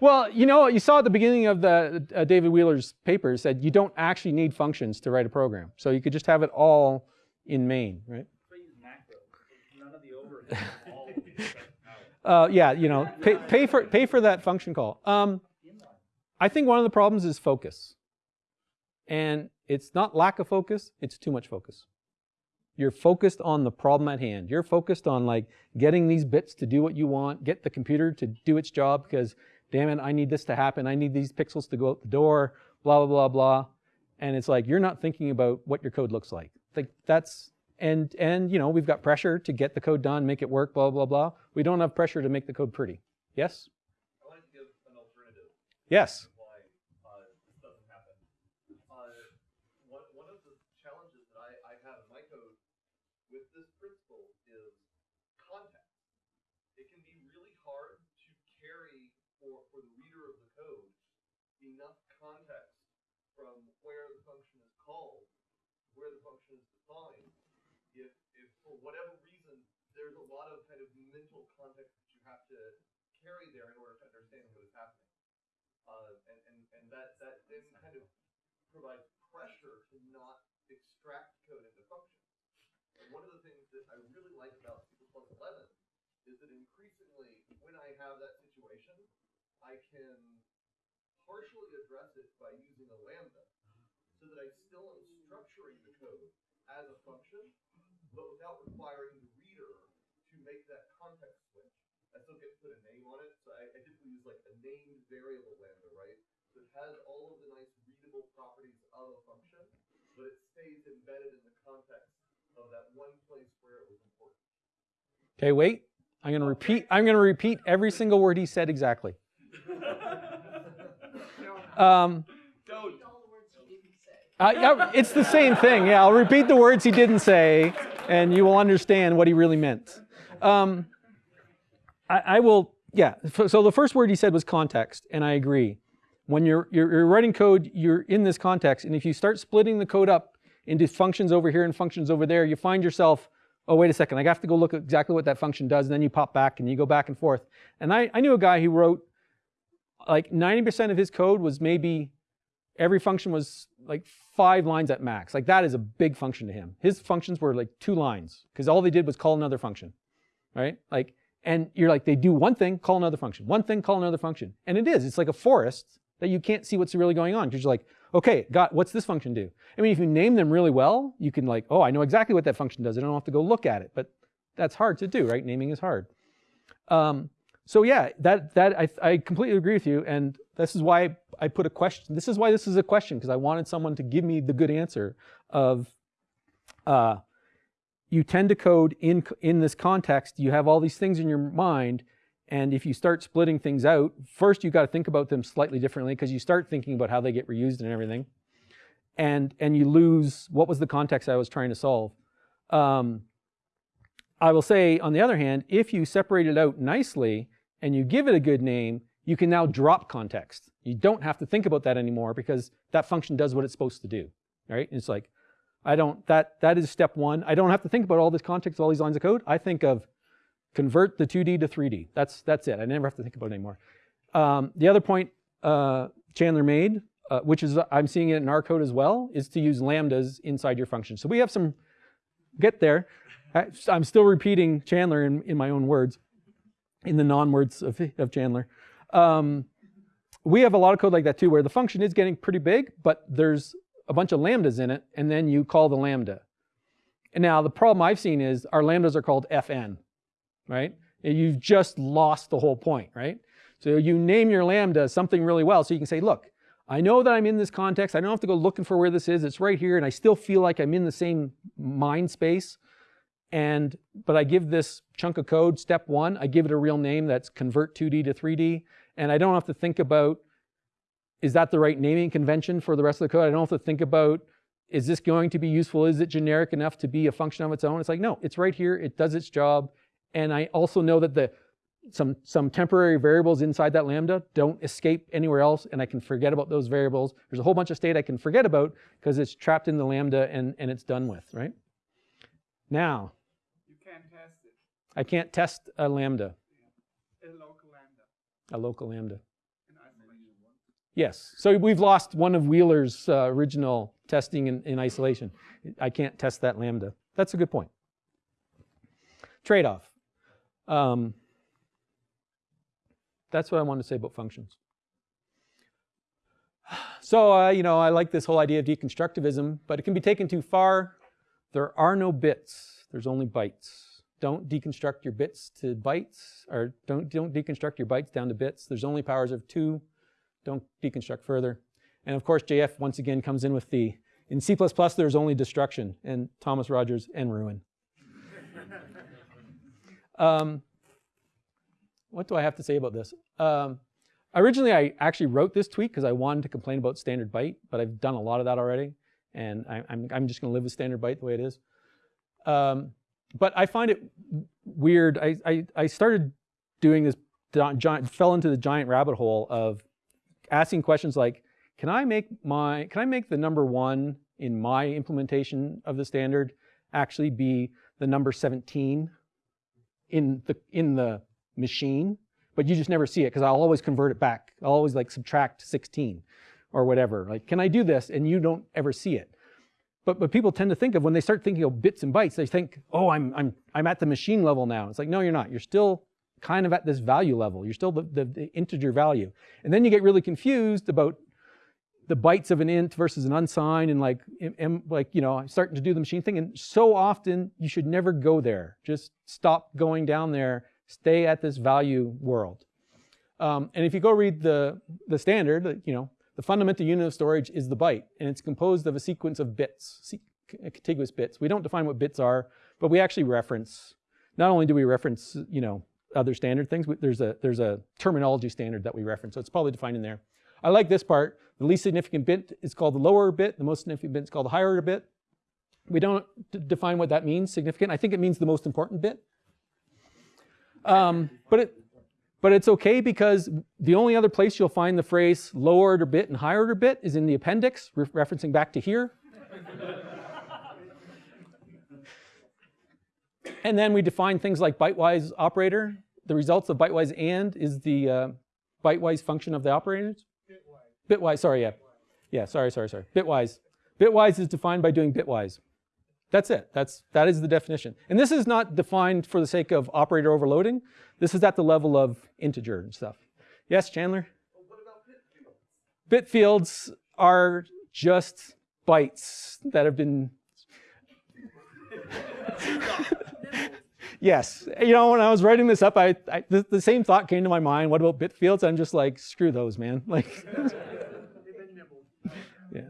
well, you know, you saw at the beginning of the uh, David Wheeler's paper said you don't actually need functions to write a program. So you could just have it all in main, right?
So use macros. None of the overhead. all of these stuff out.
Uh, yeah, you know, pay, pay, for, pay for that function call. Um, I think one of the problems is focus. And it's not lack of focus, it's too much focus. You're focused on the problem at hand. You're focused on like getting these bits to do what you want, get the computer to do its job because damn it, I need this to happen. I need these pixels to go out the door, blah, blah, blah, blah. And it's like you're not thinking about what your code looks like. Like that's and and you know, we've got pressure to get the code done, make it work, blah, blah, blah. We don't have pressure to make the code pretty. Yes?
I wanted to give an alternative
Yes.
why uh, this doesn't happen. Uh, one, one of the challenges that I, I have in my code with this principle is context. It can be really hard to carry for, for the reader of the code enough context from where the function is called, where the function is defined, if, if for whatever reason there's a lot of kind of mental context that you have to carry there in order to understand what is happening. Uh, and, and, and that, that then kind of provides pressure to not extract code into functions. And one of the things that I really like about C++ 11 is that increasingly, when I have that situation, I can partially address it by using a lambda, so that I still am structuring the code as a function, but without requiring the reader to make that context switch. I still get to put a name on it, so I, I typically use like a named variable lambda, right? So it has all of the nice readable properties of a function, but it stays embedded in the context of that one place where it was important.
Okay, wait. I'm going to repeat. I'm going to repeat every single word he said exactly. Um, uh, it's the same thing. Yeah, I'll repeat the words he didn't say, and you will understand what he really meant. Um, I, I will. Yeah. So the first word he said was context, and I agree. When you're, you're you're writing code, you're in this context, and if you start splitting the code up into functions over here and functions over there, you find yourself, oh wait a second, I have to go look at exactly what that function does, and then you pop back and you go back and forth. And I, I knew a guy who wrote like 90% of his code was maybe every function was like five lines at max. Like that is a big function to him. His functions were like two lines because all they did was call another function, right? Like, And you're like, they do one thing, call another function. One thing, call another function. And it is. It's like a forest that you can't see what's really going on because you're like, okay, got what's this function do? I mean, if you name them really well, you can like, oh, I know exactly what that function does. I don't have to go look at it. But that's hard to do, right? Naming is hard. Um, so yeah, that that I, I completely agree with you, and this is why I put a question. This is why this is a question because I wanted someone to give me the good answer of, uh, you tend to code in in this context. You have all these things in your mind, and if you start splitting things out, first you got to think about them slightly differently because you start thinking about how they get reused and everything, and and you lose what was the context I was trying to solve. Um, I will say, on the other hand, if you separate it out nicely and you give it a good name, you can now drop context. You don't have to think about that anymore because that function does what it's supposed to do, right? It's like, I don't, that, that is step one. I don't have to think about all this context, all these lines of code. I think of convert the 2D to 3D. That's, that's it. I never have to think about it anymore. Um, the other point uh, Chandler made, uh, which is, I'm seeing it in our code as well, is to use lambdas inside your function. So we have some, get there. I, I'm still repeating Chandler in, in my own words, in the non-words of, of Chandler. Um, we have a lot of code like that too, where the function is getting pretty big, but there's a bunch of lambdas in it, and then you call the lambda. And now the problem I've seen is our lambdas are called fn, right? And you've just lost the whole point, right? So you name your lambda something really well, so you can say, look, I know that I'm in this context. I don't have to go looking for where this is. It's right here, and I still feel like I'm in the same mind space. And, but I give this chunk of code, step one, I give it a real name that's convert 2D to 3D. And I don't have to think about, is that the right naming convention for the rest of the code? I don't have to think about, is this going to be useful? Is it generic enough to be a function of its own? It's like, no, it's right here. It does its job. And I also know that the some, some temporary variables inside that lambda don't escape anywhere else and I can forget about those variables. There's a whole bunch of state I can forget about because it's trapped in the lambda and, and it's done with, right? Now,
You can test it,
I can't test a lambda,
a local lambda
a local lambda. Yes, so we've lost one of Wheeler's uh, original testing in, in isolation. I can't test that lambda. That's a good point. Trade-off. Um, that's what I wanted to say about functions. So, uh, you know, I like this whole idea of deconstructivism, but it can be taken too far. There are no bits, there's only bytes. Don't deconstruct your bits to bytes, or don't, don't deconstruct your bytes down to bits. There's only powers of two. Don't deconstruct further. And of course, JF once again comes in with the, in C++ there's only destruction, and Thomas Rogers and ruin. um, what do I have to say about this? Um, originally, I actually wrote this tweet because I wanted to complain about standard byte, but I've done a lot of that already, and I, am I'm just going to live with standard byte the way it is. Um, but I find it weird. I, I, I started doing this, giant, fell into the giant rabbit hole of asking questions like, can I make my, can I make the number one in my implementation of the standard actually be the number 17 in the, in the machine, but you just never see it because I'll always convert it back. I'll always like subtract 16 or whatever. Like, can I do this? And you don't ever see it. But, but people tend to think of when they start thinking of bits and bytes, they think, oh, I'm, I'm, I'm at the machine level now. It's like, no, you're not. You're still kind of at this value level. You're still the, the, the integer value. And then you get really confused about the bytes of an int versus an unsigned and like, and like, you know, I'm starting to do the machine thing. And so often you should never go there. Just stop going down there. Stay at this value world. Um, and if you go read the, the standard, you know, the fundamental unit of storage is the byte, and it's composed of a sequence of bits, contiguous bits. We don't define what bits are, but we actually reference, not only do we reference, you know, other standard things, there's a, there's a terminology standard that we reference, so it's probably defined in there. I like this part. The least significant bit is called the lower bit. The most significant bit is called the higher bit. We don't define what that means, significant. I think it means the most important bit. Um, but it, but it's okay because the only other place you'll find the phrase lower order bit and higher order bit is in the appendix, re referencing back to here. and then we define things like bitewise operator. The results of bitewise and is the uh, bitewise function of the operators. Bitwise. Bitwise, sorry, yeah. Yeah, sorry, sorry, sorry. Bitwise. Bitwise is defined by doing bitwise. That's it. That's, that is the definition. And this is not defined for the sake of operator overloading. This is at the level of integer and stuff. Yes, Chandler?
Well, what about bit fields?
Bit fields are just bytes that have been Yes, you know, when I was writing this up, I, I the, the, same thought came to my mind. What about bit fields? I'm just like, screw those, man. Like, yeah.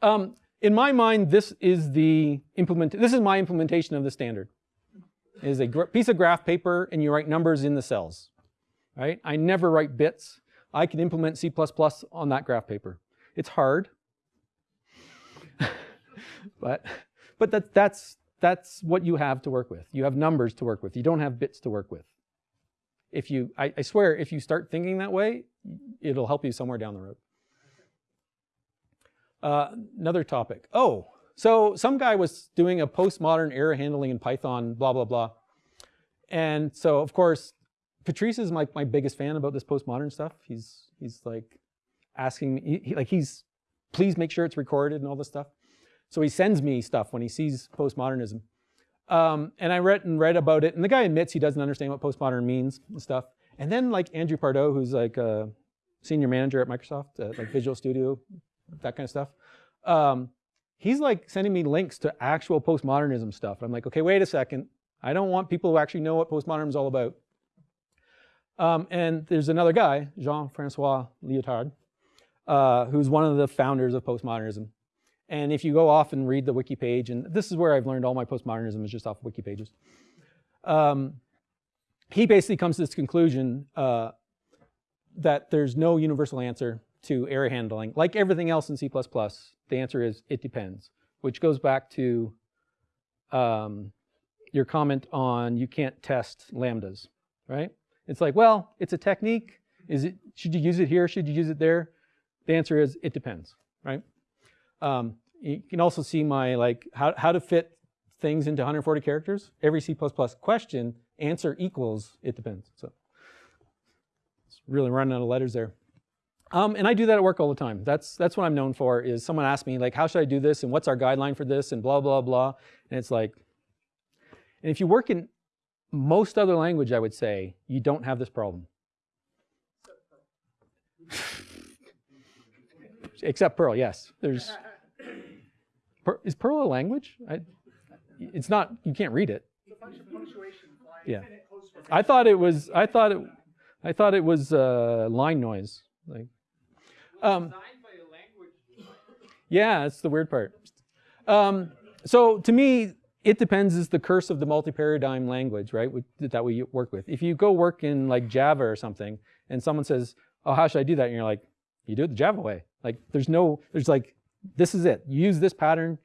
Um, in my mind, this is the implement. This is my implementation of the standard. It is a piece of graph paper, and you write numbers in the cells. Right? I never write bits. I can implement C++ on that graph paper. It's hard, but but that that's that's what you have to work with. You have numbers to work with. You don't have bits to work with. If you, I, I swear, if you start thinking that way, it'll help you somewhere down the road. Uh, another topic. Oh, so some guy was doing a postmodern error handling in Python, blah, blah, blah. And so, of course, Patrice is my, my biggest fan about this postmodern stuff. He's, he's like asking me, he, like he's, please make sure it's recorded and all this stuff. So he sends me stuff when he sees postmodernism. Um, and I read and read about it, and the guy admits he doesn't understand what postmodern means and stuff. And then like Andrew Pardoe, who's like a senior manager at Microsoft, uh, like Visual Studio, that kind of stuff. Um, he's like sending me links to actual postmodernism stuff. I'm like, okay, wait a second. I don't want people who actually know what postmodernism is all about. Um, and there's another guy, Jean-Francois Lyotard, uh, who's one of the founders of postmodernism. And if you go off and read the wiki page, and this is where I've learned all my postmodernism is just off wiki pages. Um, he basically comes to this conclusion uh, that there's no universal answer to error handling. Like everything else in C++, the answer is it depends, which goes back to um, your comment on you can't test lambdas, right? It's like, well, it's a technique. Is it, should you use it here? Should you use it there? The answer is it depends, right? Um, you can also see my like how, how to fit things into 140 characters. Every C++ question, answer equals, it depends. So it's really running out of letters there. Um, and I do that at work all the time. That's, that's what I'm known for is someone asks me like, how should I do this? And what's our guideline for this? And blah, blah, blah. And it's like, and if you work in most other language, I would say, you don't have this problem. Except Perl, yes. There's per, is Perl a language? I, it's not. You can't read it. Yeah. I thought it was. I thought it. I thought it was uh, line noise. Like. Um, yeah, that's the weird part. Um, so to me, it depends is the curse of the multi-paradigm language, right, that we work with. If you go work in like Java or something, and someone says, oh, how should I do that? And you're like, you do it the Java way. Like there's no, there's like, this is it. You use this pattern,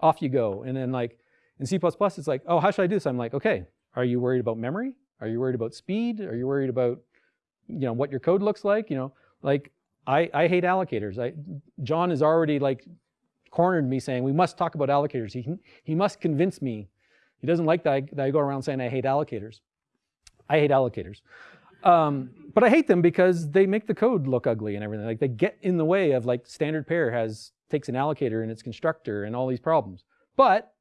off you go. And then like in C++, it's like, oh, how should I do this? I'm like, okay, are you worried about memory? Are you worried about speed? Are you worried about, you know, what your code looks like? You know, like I, I hate allocators. I, John has already like cornered me saying, we must talk about allocators. He, he must convince me. He doesn't like that I, that I go around saying I hate allocators. I hate allocators. Um, but I hate them because they make the code look ugly and everything. Like they get in the way of like standard pair has takes an allocator in its constructor and all these problems. But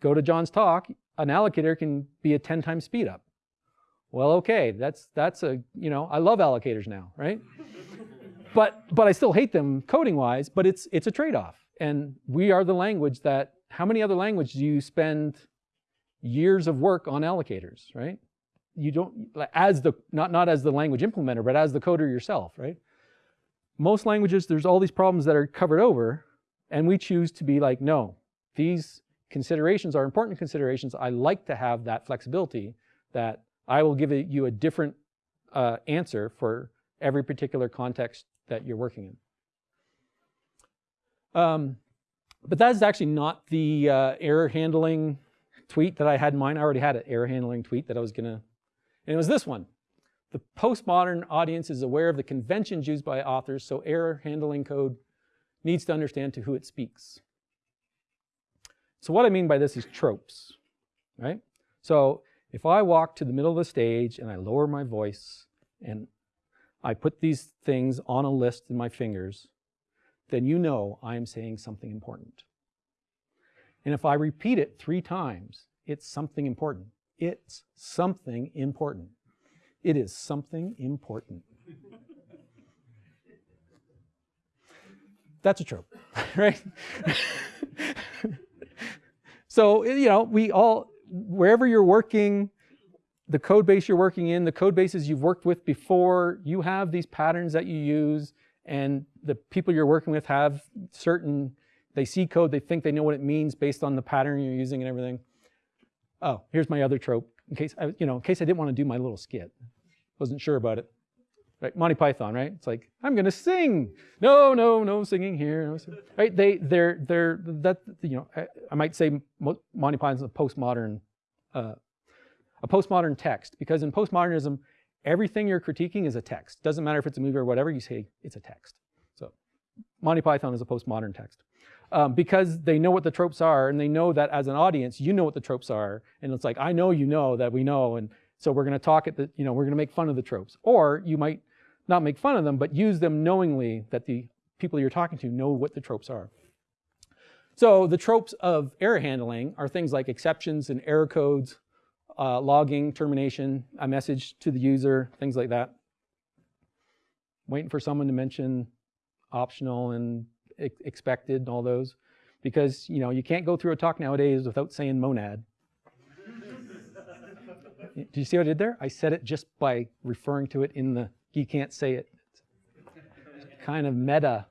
go to John's talk, an allocator can be a 10 times speed up. Well, okay, that's that's a you know I love allocators now, right? But but I still hate them coding wise. But it's it's a trade off, and we are the language that. How many other languages do you spend years of work on allocators, right? you don't, as the, not, not as the language implementer, but as the coder yourself, right? Most languages, there's all these problems that are covered over, and we choose to be like, no, these considerations are important considerations. I like to have that flexibility that I will give you a different uh, answer for every particular context that you're working in. Um, but that is actually not the uh, error handling tweet that I had in mind. I already had an error handling tweet that I was gonna and it was this one. The postmodern audience is aware of the conventions used by authors, so error handling code needs to understand to who it speaks. So what I mean by this is tropes, right? So if I walk to the middle of the stage and I lower my voice and I put these things on a list in my fingers, then you know I am saying something important. And if I repeat it three times, it's something important. It's something important. It is something important. That's a trope, right? so, you know, we all, wherever you're working, the code base you're working in, the code bases you've worked with before, you have these patterns that you use and the people you're working with have certain, they see code, they think they know what it means based on the pattern you're using and everything. Oh, here's my other trope, in case I, you know, in case I didn't want to do my little skit. Wasn't sure about it. Right, Monty Python, right? It's like, I'm gonna sing. No, no, no singing here. No singing. Right? They, they're, they're, that, you know, I, I might say Monty Python's a postmodern, uh, a postmodern text, because in postmodernism, everything you're critiquing is a text. Doesn't matter if it's a movie or whatever, you say it's a text. So Monty Python is a postmodern text. Um, because they know what the tropes are and they know that as an audience, you know what the tropes are. And it's like, I know you know that we know. And so we're gonna talk at the, you know, we're gonna make fun of the tropes. Or you might not make fun of them, but use them knowingly that the people you're talking to know what the tropes are. So the tropes of error handling are things like exceptions and error codes, uh, logging, termination, a message to the user, things like that. Waiting for someone to mention optional and ex expected and all those. Because you know you can't go through a talk nowadays without saying monad. Do you see what I did there? I said it just by referring to it in the, you can't say it. It's kind of meta.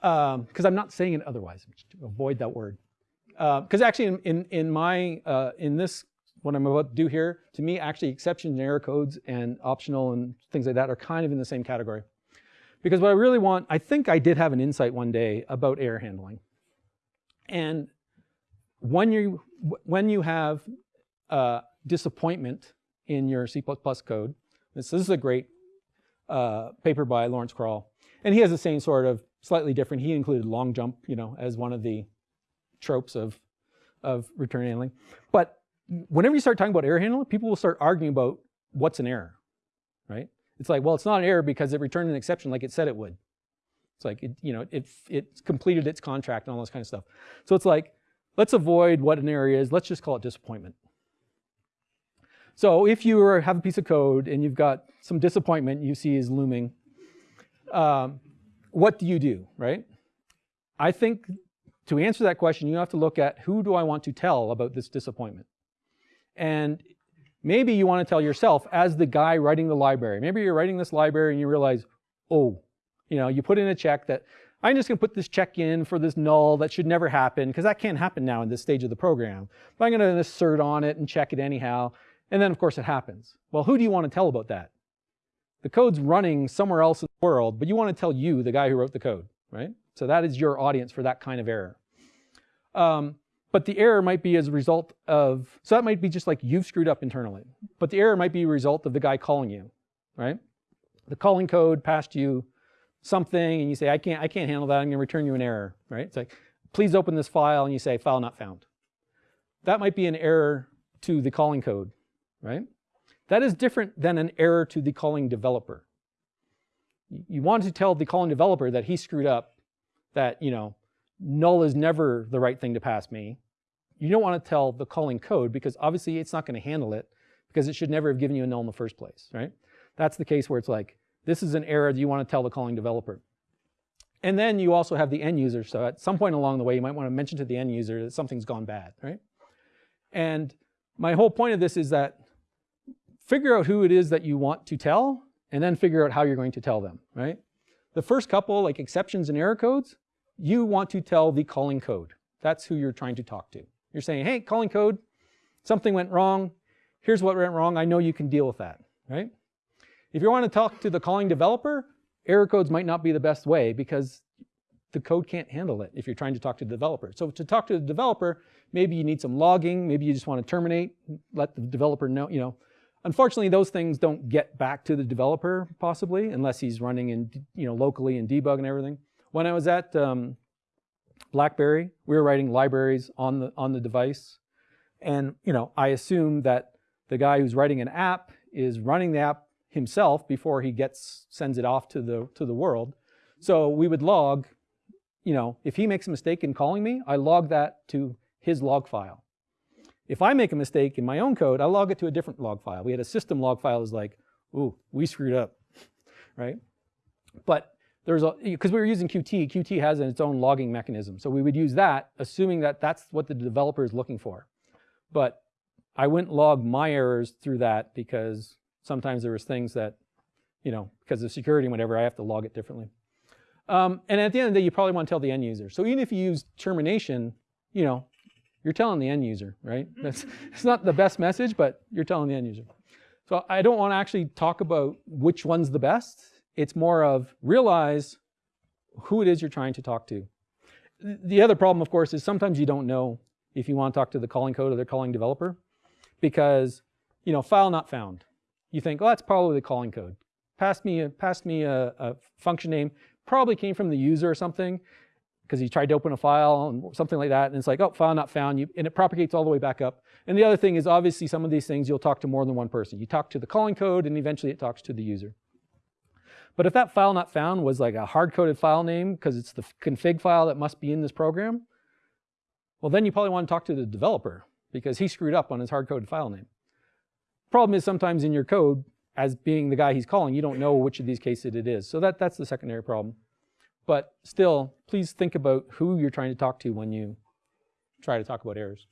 Because um, I'm not saying it otherwise. Avoid that word. Because uh, actually in, in, in my, uh, in this, what I'm about to do here, to me actually exceptions and error codes and optional and things like that are kind of in the same category. Because what I really want, I think I did have an insight one day about error handling. And when you, when you have uh, disappointment in your C++ code. This, this is a great uh, paper by Lawrence Crowl. And he has the same sort of slightly different, he included long jump, you know, as one of the tropes of, of return handling. But whenever you start talking about error handling, people will start arguing about what's an error, right? It's like, well, it's not an error because it returned an exception like it said it would. It's like, it, you know, it, it completed its contract and all this kind of stuff. So it's like, let's avoid what an error is. Let's just call it disappointment. So if you have a piece of code and you've got some disappointment you see is looming, um, what do you do, right? I think to answer that question, you have to look at who do I want to tell about this disappointment? And maybe you want to tell yourself as the guy writing the library. Maybe you're writing this library and you realize, oh, you know, you put in a check that I'm just going to put this check in for this null that should never happen because that can't happen now in this stage of the program. But I'm going to assert on it and check it anyhow. And then of course it happens. Well, who do you want to tell about that? The code's running somewhere else in the world, but you want to tell you, the guy who wrote the code, right? So that is your audience for that kind of error. Um, but the error might be as a result of, so that might be just like you've screwed up internally. But the error might be a result of the guy calling you, right? The calling code passed you something and you say, I can't, I can't handle that, I'm gonna return you an error, right? It's like, please open this file and you say, file not found. That might be an error to the calling code right? That is different than an error to the calling developer. You want to tell the calling developer that he screwed up, that, you know, null is never the right thing to pass me. You don't want to tell the calling code because obviously it's not going to handle it because it should never have given you a null in the first place, right? That's the case where it's like, this is an error that you want to tell the calling developer. And then you also have the end user. So at some point along the way, you might want to mention to the end user that something's gone bad, right? And my whole point of this is that figure out who it is that you want to tell, and then figure out how you're going to tell them, right? The first couple, like exceptions and error codes, you want to tell the calling code. That's who you're trying to talk to. You're saying, hey, calling code, something went wrong. Here's what went wrong. I know you can deal with that, right? If you want to talk to the calling developer, error codes might not be the best way because the code can't handle it if you're trying to talk to the developer. So to talk to the developer, maybe you need some logging, maybe you just want to terminate, let the developer know, you know, Unfortunately, those things don't get back to the developer possibly unless he's running in, you know, locally and debug and everything. When I was at um, BlackBerry, we were writing libraries on the on the device, and you know, I assume that the guy who's writing an app is running the app himself before he gets sends it off to the to the world. So we would log you know, if he makes a mistake in calling me, I log that to his log file. If I make a mistake in my own code, I log it to a different log file. We had a system log file is like, ooh, we screwed up, right? But there's a, because we were using Qt, Qt has its own logging mechanism. So we would use that, assuming that that's what the developer is looking for. But I wouldn't log my errors through that because sometimes there was things that, you know, because of security and whatever, I have to log it differently. Um, and at the end of the day, you probably want to tell the end user. So even if you use termination, you know, you're telling the end user, right? That's, it's not the best message, but you're telling the end user. So I don't want to actually talk about which one's the best. It's more of realize who it is you're trying to talk to. The other problem, of course, is sometimes you don't know if you want to talk to the calling code or the calling developer because, you know, file not found. You think, oh, that's probably the calling code. Pass me a, pass me a, a function name, probably came from the user or something because he tried to open a file and something like that. And it's like, oh, file not found. You, and it propagates all the way back up. And the other thing is obviously some of these things you'll talk to more than one person. You talk to the calling code and eventually it talks to the user. But if that file not found was like a hard-coded file name because it's the config file that must be in this program, well, then you probably want to talk to the developer because he screwed up on his hard-coded file name. Problem is sometimes in your code, as being the guy he's calling, you don't know which of these cases it is. So that, that's the secondary problem. But still, please think about who you're trying to talk to when you try to talk about errors.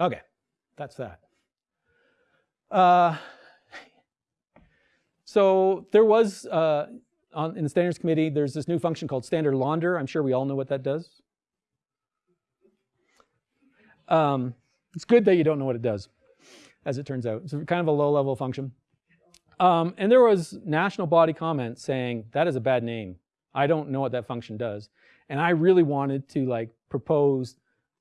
Okay, that's that. Uh, so there was, uh, on, in the standards committee, there's this new function called standard launder. I'm sure we all know what that does. Um, it's good that you don't know what it does, as it turns out. It's kind of a low level function. Um, and there was national body comment saying, that is a bad name. I don't know what that function does. And I really wanted to like propose,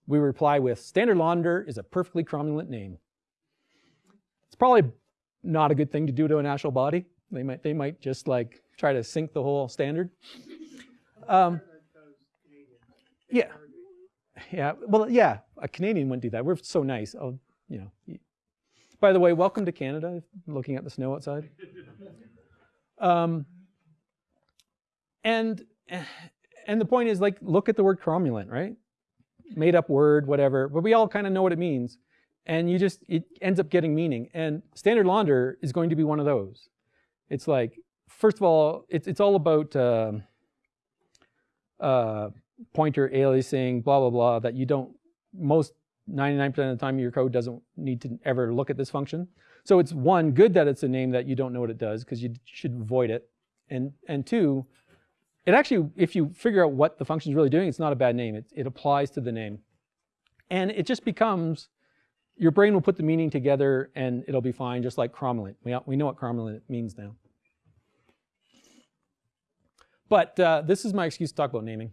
we reply with, standard launder is a perfectly cromulent name. It's probably not a good thing to do to a national body. They might, they might just like try to sink the whole standard. Um, yeah. Yeah, well, yeah, a Canadian wouldn't do that. We're so nice. Oh, you know. By the way, welcome to Canada, looking at the snow outside. Um, and, and the point is like, look at the word cromulent, right? Made up word, whatever, but we all kind of know what it means. And you just, it ends up getting meaning. And standard launder is going to be one of those. It's like, first of all, it's, it's all about uh, uh, pointer aliasing, blah, blah, blah, that you don't, most 99% of the time your code doesn't need to ever look at this function. So it's one, good that it's a name that you don't know what it does because you should avoid it. And, and two, it actually, if you figure out what the function is really doing, it's not a bad name. It, it applies to the name. And it just becomes, your brain will put the meaning together and it'll be fine, just like cromulent. We, we know what cromulent means now. But uh, this is my excuse to talk about naming.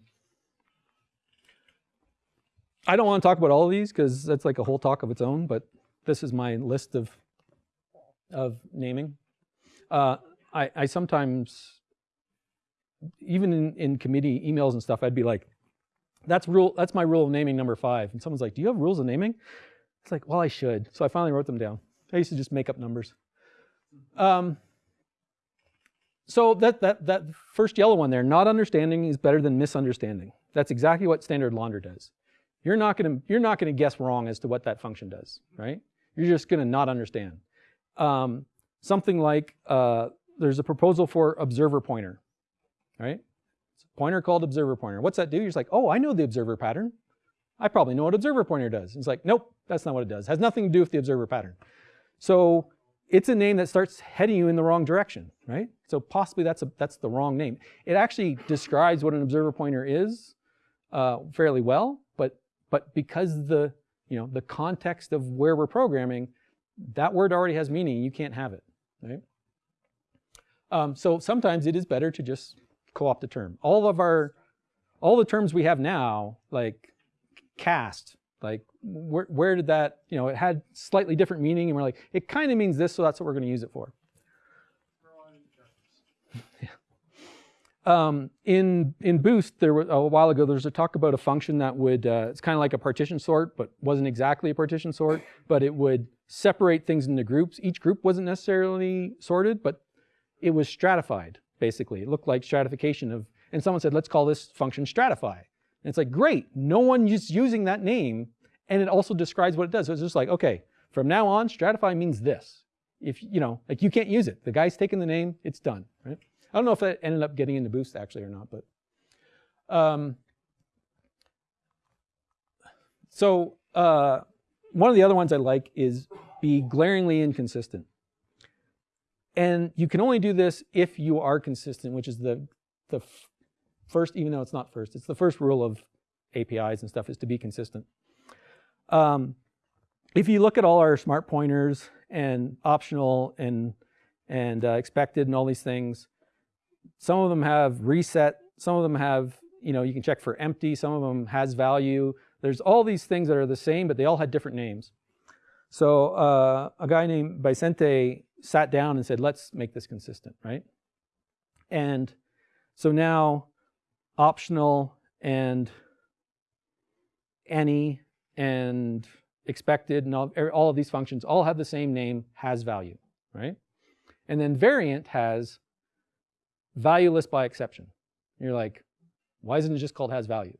I don't want to talk about all of these because that's like a whole talk of its own, but this is my list of, of naming. Uh, I, I sometimes, even in, in committee emails and stuff, I'd be like, that's rule. That's my rule of naming number five. And someone's like, do you have rules of naming? It's like, well, I should. So I finally wrote them down. I used to just make up numbers. Um, so that, that, that first yellow one there, not understanding is better than misunderstanding. That's exactly what standard launder does. You're not going to you're not to guess wrong as to what that function does, right? You're just going to not understand. Um, something like uh, there's a proposal for observer pointer, right? It's a pointer called observer pointer. What's that do? You're just like, oh, I know the observer pattern. I probably know what observer pointer does. It's like, nope, that's not what it does. It has nothing to do with the observer pattern. So it's a name that starts heading you in the wrong direction, right? So possibly that's, a, that's the wrong name. It actually describes what an observer pointer is uh, fairly well, but but because the, you know, the context of where we're programming, that word already has meaning, you can't have it, right? Um, so sometimes it is better to just co-opt a term. All of our, all the terms we have now, like cast, like where, where did that, you know, it had slightly different meaning and we're like, it kind of means this, so that's what we're gonna use it for. yeah. Um, in, in Boost, there was, a while ago, there was a talk about a function that would, uh, it's kind of like a partition sort, but wasn't exactly a partition sort, but it would separate things into groups. Each group wasn't necessarily sorted, but it was stratified, basically. It looked like stratification of, and someone said, let's call this function stratify. And it's like, great, no one is using that name, and it also describes what it does. So it's just like, okay, from now on, stratify means this. If, you know, like you can't use it. The guy's taken the name, it's done, right? I don't know if that ended up getting into Boost actually or not, but. Um, so uh, one of the other ones I like is be glaringly inconsistent. And you can only do this if you are consistent, which is the, the first, even though it's not first, it's the first rule of APIs and stuff is to be consistent. Um, if you look at all our smart pointers and optional and, and uh, expected and all these things, some of them have reset, some of them have, you know, you can check for empty, some of them has value. There's all these things that are the same, but they all had different names. So uh, a guy named Vicente sat down and said, let's make this consistent, right? And so now optional and any and expected and all, er, all of these functions all have the same name, has value, right? And then variant has valueless by exception. And you're like, why isn't it just called has value?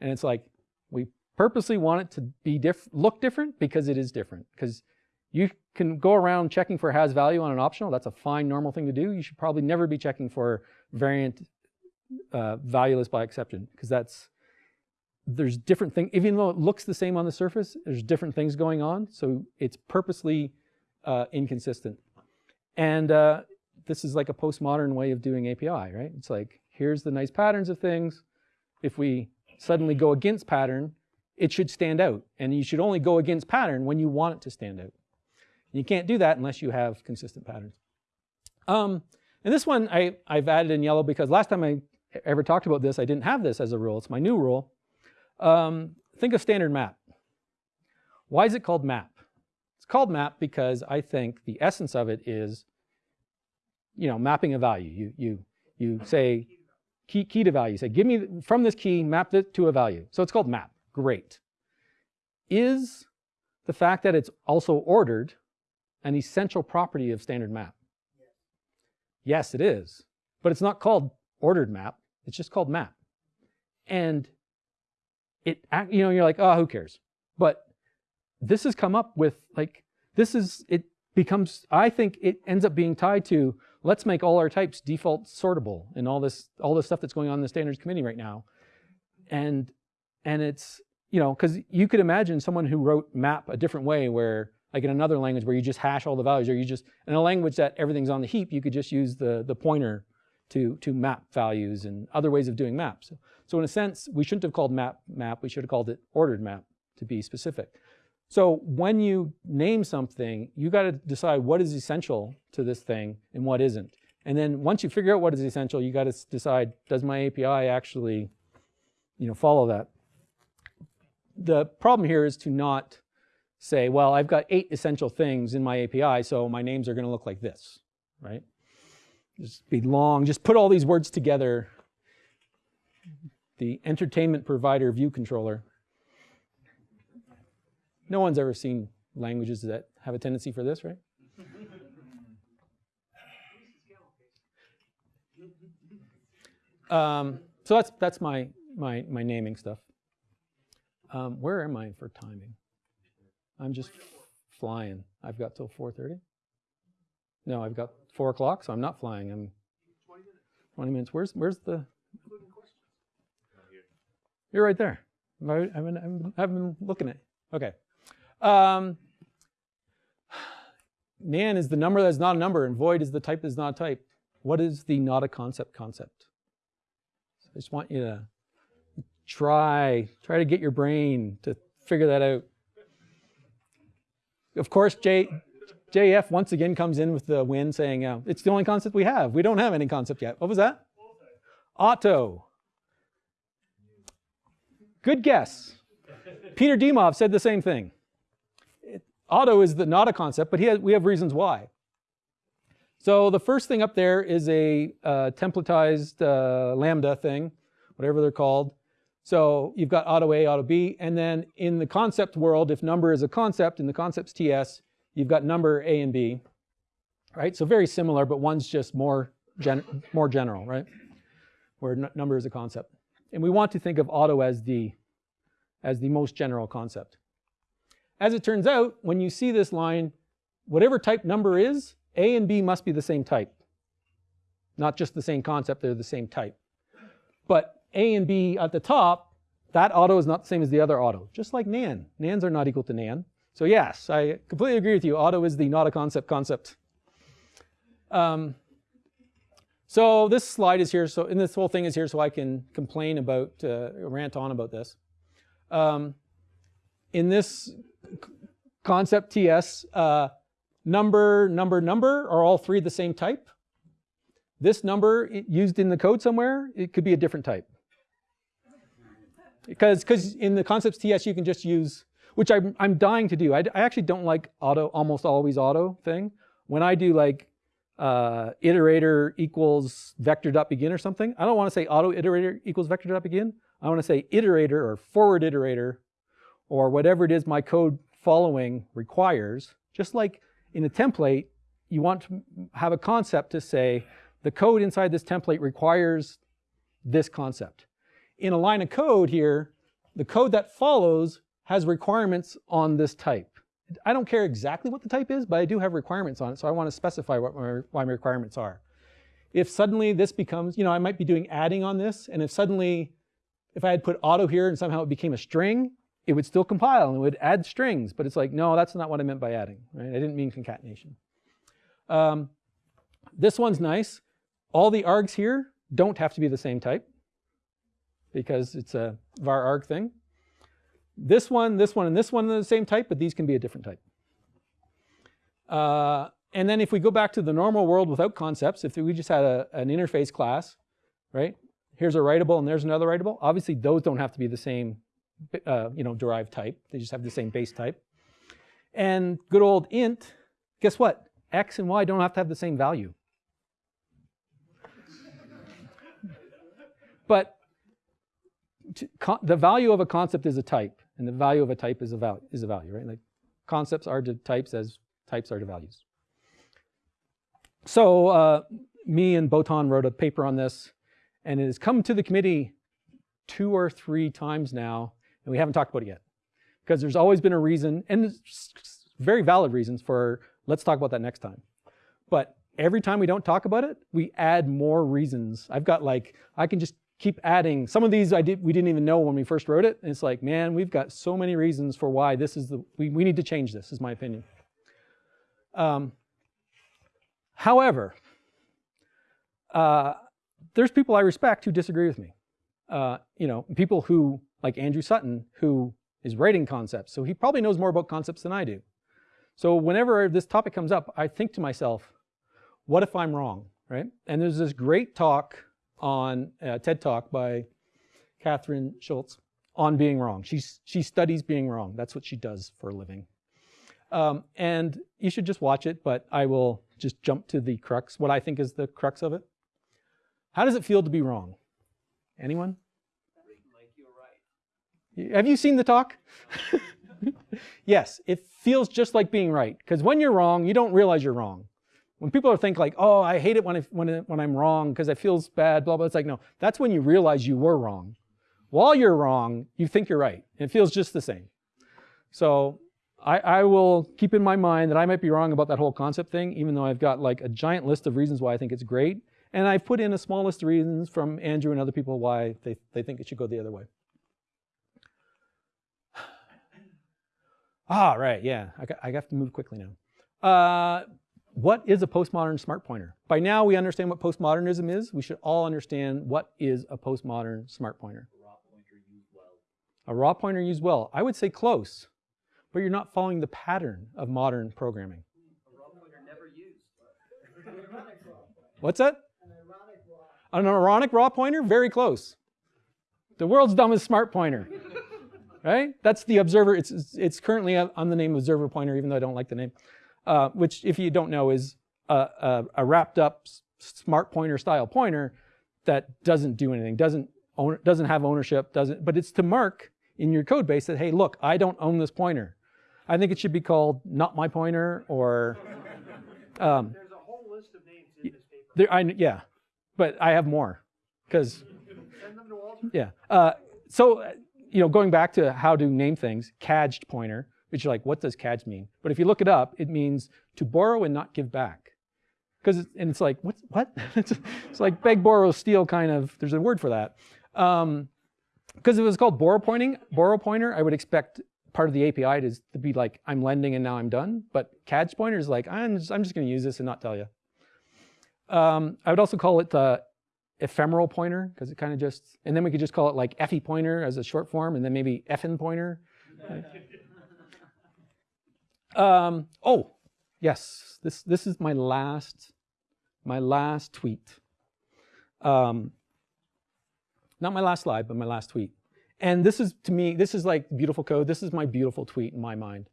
And it's like, we purposely want it to be diff look different because it is different. Because you can go around checking for has value on an optional. That's a fine normal thing to do. You should probably never be checking for variant uh, valueless by exception because that's there's different things, even though it looks the same on the surface, there's different things going on. So it's purposely uh, inconsistent. And uh, this is like a postmodern way of doing API, right? It's like, here's the nice patterns of things. If we suddenly go against pattern, it should stand out. And you should only go against pattern when you want it to stand out. You can't do that unless you have consistent patterns. Um, and this one I, I've added in yellow because last time I ever talked about this, I didn't have this as a rule. It's my new rule. Um, think of standard map. Why is it called map? It's called map because I think the essence of it is, you know, mapping a value. You, you, you say key, key to value. You say, give me, from this key, map it to a value. So it's called map. Great. Is the fact that it's also ordered an essential property of standard map? Yes, it is. But it's not called ordered map. It's just called map. And it, you know, you're like, oh, who cares? But this has come up with like, this is, it becomes, I think it ends up being tied to, let's make all our types default sortable and all this, all this stuff that's going on in the standards committee right now. And, and it's, you know, because you could imagine someone who wrote map a different way where, like in another language where you just hash all the values, or you just, in a language that everything's on the heap, you could just use the, the pointer to, to map values and other ways of doing maps. So in a sense, we shouldn't have called map map, we should have called it ordered map to be specific. So when you name something, you got to decide what is essential to this thing and what isn't. And then once you figure out what is essential, you got to decide, does my API actually you know, follow that? The problem here is to not say, well, I've got eight essential things in my API, so my names are going to look like this, right? Just be long, just put all these words together the entertainment provider view controller. No one's ever seen languages that have a tendency for this, right? Um, so that's that's my my my naming stuff. Um, where am I for timing? I'm just flying. I've got till 4:30. No, I've got four o'clock, so I'm not flying. I'm 20 minutes. Where's where's the you're right there. I've been, I've been looking at Okay. Um, nan is the number that's not a number, and void is the type that's not a type. What is the not a concept concept? So I just want you to try, try to get your brain to figure that out. Of course, J, JF once again comes in with the win saying, uh, it's the only concept we have. We don't have any concept yet. What was that? Auto. Good guess. Peter Dimov said the same thing. Auto is the, not a concept, but has, we have reasons why. So the first thing up there is a uh, templatized uh, Lambda thing, whatever they're called. So you've got auto A, auto B, and then in the concept world, if number is a concept in the concepts TS, you've got number A and B, right? So very similar, but one's just more, gen more general, right? where number is a concept. And we want to think of auto as the, as the most general concept. As it turns out, when you see this line, whatever type number is, A and B must be the same type. Not just the same concept, they're the same type. But A and B at the top, that auto is not the same as the other auto, just like nan. Nans are not equal to nan. So yes, I completely agree with you. Auto is the not a concept concept. Um, so this slide is here, so and this whole thing is here so I can complain about, uh, rant on about this. Um, in this concept TS, uh, number, number, number are all three the same type. This number used in the code somewhere, it could be a different type. Because in the concepts TS you can just use, which I'm, I'm dying to do. I, I actually don't like auto, almost always auto thing. When I do like uh, iterator equals vector dot begin or something, I don't want to say auto iterator equals vector dot begin. I want to say iterator or forward iterator or whatever it is my code following requires. Just like in a template, you want to have a concept to say the code inside this template requires this concept. In a line of code here, the code that follows has requirements on this type. I don't care exactly what the type is, but I do have requirements on it, so I want to specify what my, my requirements are. If suddenly this becomes, you know, I might be doing adding on this, and if suddenly, if I had put auto here and somehow it became a string, it would still compile and it would add strings, but it's like, no, that's not what I meant by adding, right? I didn't mean concatenation. Um, this one's nice. All the args here don't have to be the same type because it's a var arg thing. This one, this one, and this one are the same type, but these can be a different type. Uh, and then if we go back to the normal world without concepts, if we just had a, an interface class, right? Here's a writable and there's another writable. Obviously, those don't have to be the same, uh, you know, derived type. They just have the same base type. And good old int, guess what? X and Y don't have to have the same value. But the value of a concept is a type, and the value of a type is a value, is a value, right? Like concepts are to types as types are to values. So uh, me and Botond wrote a paper on this, and it has come to the committee two or three times now, and we haven't talked about it yet. Because there's always been a reason, and very valid reasons for let's talk about that next time. But every time we don't talk about it, we add more reasons. I've got like, I can just keep adding. Some of these I did, we didn't even know when we first wrote it. And it's like, man, we've got so many reasons for why this is the, we, we need to change this, is my opinion. Um, however, uh, there's people I respect who disagree with me. Uh, you know, people who, like Andrew Sutton, who is writing concepts. So he probably knows more about concepts than I do. So whenever this topic comes up, I think to myself, what if I'm wrong, right? And there's this great talk on uh, TED Talk by Kathryn Schulz on being wrong. She's, she studies being wrong. That's what she does for a living. Um, and you should just watch it, but I will just jump to the crux, what I think is the crux of it. How does it feel to be wrong? Anyone?
Like you're right.
Have you seen the talk? yes, it feels just like being right. Because when you're wrong, you don't realize you're wrong. When people are think like, oh, I hate it when, I, when, when I'm wrong because it feels bad, blah, blah. It's like, no, that's when you realize you were wrong. While you're wrong, you think you're right. And It feels just the same. So I, I will keep in my mind that I might be wrong about that whole concept thing, even though I've got like a giant list of reasons why I think it's great. And I've put in a small list of reasons from Andrew and other people why they, they think it should go the other way. Ah, right, yeah, I, got, I have to move quickly now. Uh, what is a postmodern smart pointer? By now we understand what postmodernism is. We should all understand what is a postmodern smart pointer. A raw pointer used well. A raw pointer used well. I would say close, but you're not following the pattern of modern programming.
A raw pointer never used.
What's that?
An ironic law.
An ironic raw pointer? Very close. The world's dumbest smart pointer. right? That's the observer. It's, it's, it's currently on the name observer pointer, even though I don't like the name. Uh, which, if you don't know, is a, a, a wrapped up smart pointer style pointer that doesn't do anything, doesn't own, doesn't have ownership, doesn't. But it's to mark in your code base that hey, look, I don't own this pointer. I think it should be called not my pointer or. Um,
There's a whole list of names in this paper.
there, I, yeah, but I have more. because
Send them to Walter.
yeah. Uh, so, uh, you know, going back to how to name things, cadged pointer, which you're like, what does cadged mean? But if you look it up, it means to borrow and not give back. Because it's, and it's like, what? What? it's, it's like beg, borrow, steal kind of. There's a word for that. Um, because if it was called borrow pointing, borrow pointer, I would expect part of the API to, to be like, I'm lending and now I'm done. But cadged pointer is like, I'm just, I'm just going to use this and not tell you. Um, I would also call it the ephemeral pointer because it kind of just, and then we could just call it like effy pointer as a short form, and then maybe effin pointer. Um, oh, yes, this this is my last my last tweet. Um, not my last slide, but my last tweet. And this is to me, this is like beautiful code. This is my beautiful tweet in my mind,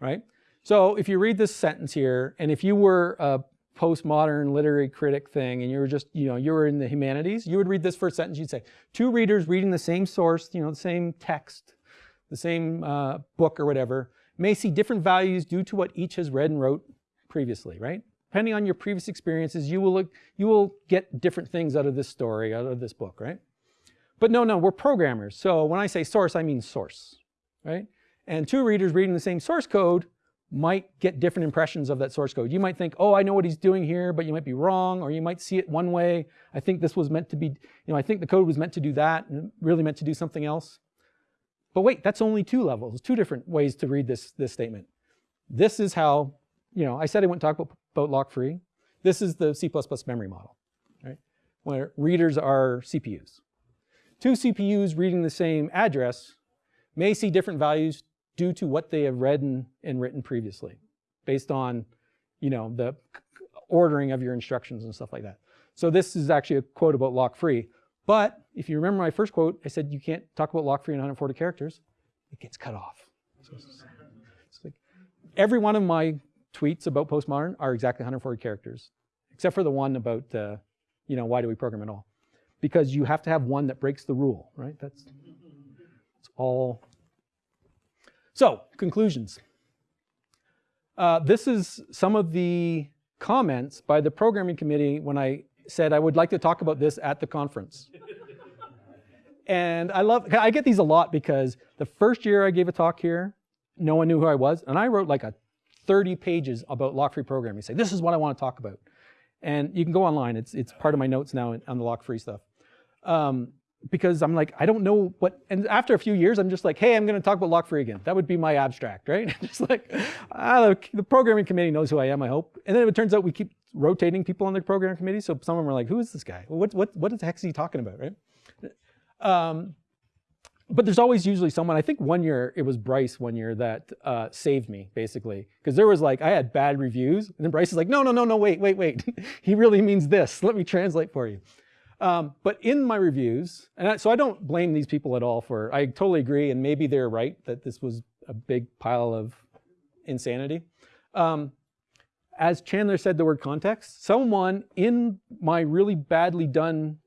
right? So if you read this sentence here, and if you were a postmodern literary critic thing and you were just, you know, you were in the humanities, you would read this first sentence, you'd say, two readers reading the same source, you know, the same text, the same uh, book or whatever, may see different values due to what each has read and wrote previously, right? Depending on your previous experiences, you will, look, you will get different things out of this story, out of this book, right? But no, no, we're programmers. So when I say source, I mean source, right? And two readers reading the same source code might get different impressions of that source code. You might think, oh, I know what he's doing here, but you might be wrong, or you might see it one way. I think this was meant to be, you know, I think the code was meant to do that and really meant to do something else. But wait, that's only two levels, two different ways to read this, this statement. This is how, you know, I said I wouldn't talk about, about lock free. This is the C++ memory model, right? Where readers are CPUs. Two CPUs reading the same address may see different values due to what they have read and, and written previously, based on, you know, the ordering of your instructions and stuff like that. So this is actually a quote about lock free. But if you remember my first quote, I said you can't talk about lock free in 140 characters. It gets cut off. So it's, it's like every one of my tweets about postmodern are exactly 140 characters, except for the one about, uh, you know, why do we program at all? Because you have to have one that breaks the rule, right? That's, that's all so, conclusions. Uh, this is some of the comments by the programming committee when I said I would like to talk about this at the conference. And I love, I get these a lot because the first year I gave a talk here, no one knew who I was, and I wrote like a 30 pages about lock-free programming. Say, this is what I want to talk about. And you can go online, it's, it's part of my notes now on the lock-free stuff. Um, because I'm like, I don't know what, and after a few years, I'm just like, hey, I'm gonna talk about lock free again. That would be my abstract, right? just like, ah, the, the, programming committee knows who I am, I hope. And then it turns out we keep rotating people on the programming committee, so some of them are like, who is this guy? What, what, what the heck is he talking about, right? Um, but there's always usually someone, I think one year, it was Bryce one year that uh, saved me, basically. Because there was like, I had bad reviews, and then Bryce is like, no, no, no, no, wait, wait, wait. he really means this. Let me translate for you. Um, but in my reviews, and I, so I don't blame these people at all for, I totally agree, and maybe they're right that this was a big pile of insanity. Um, as Chandler said the word context, someone in my really badly done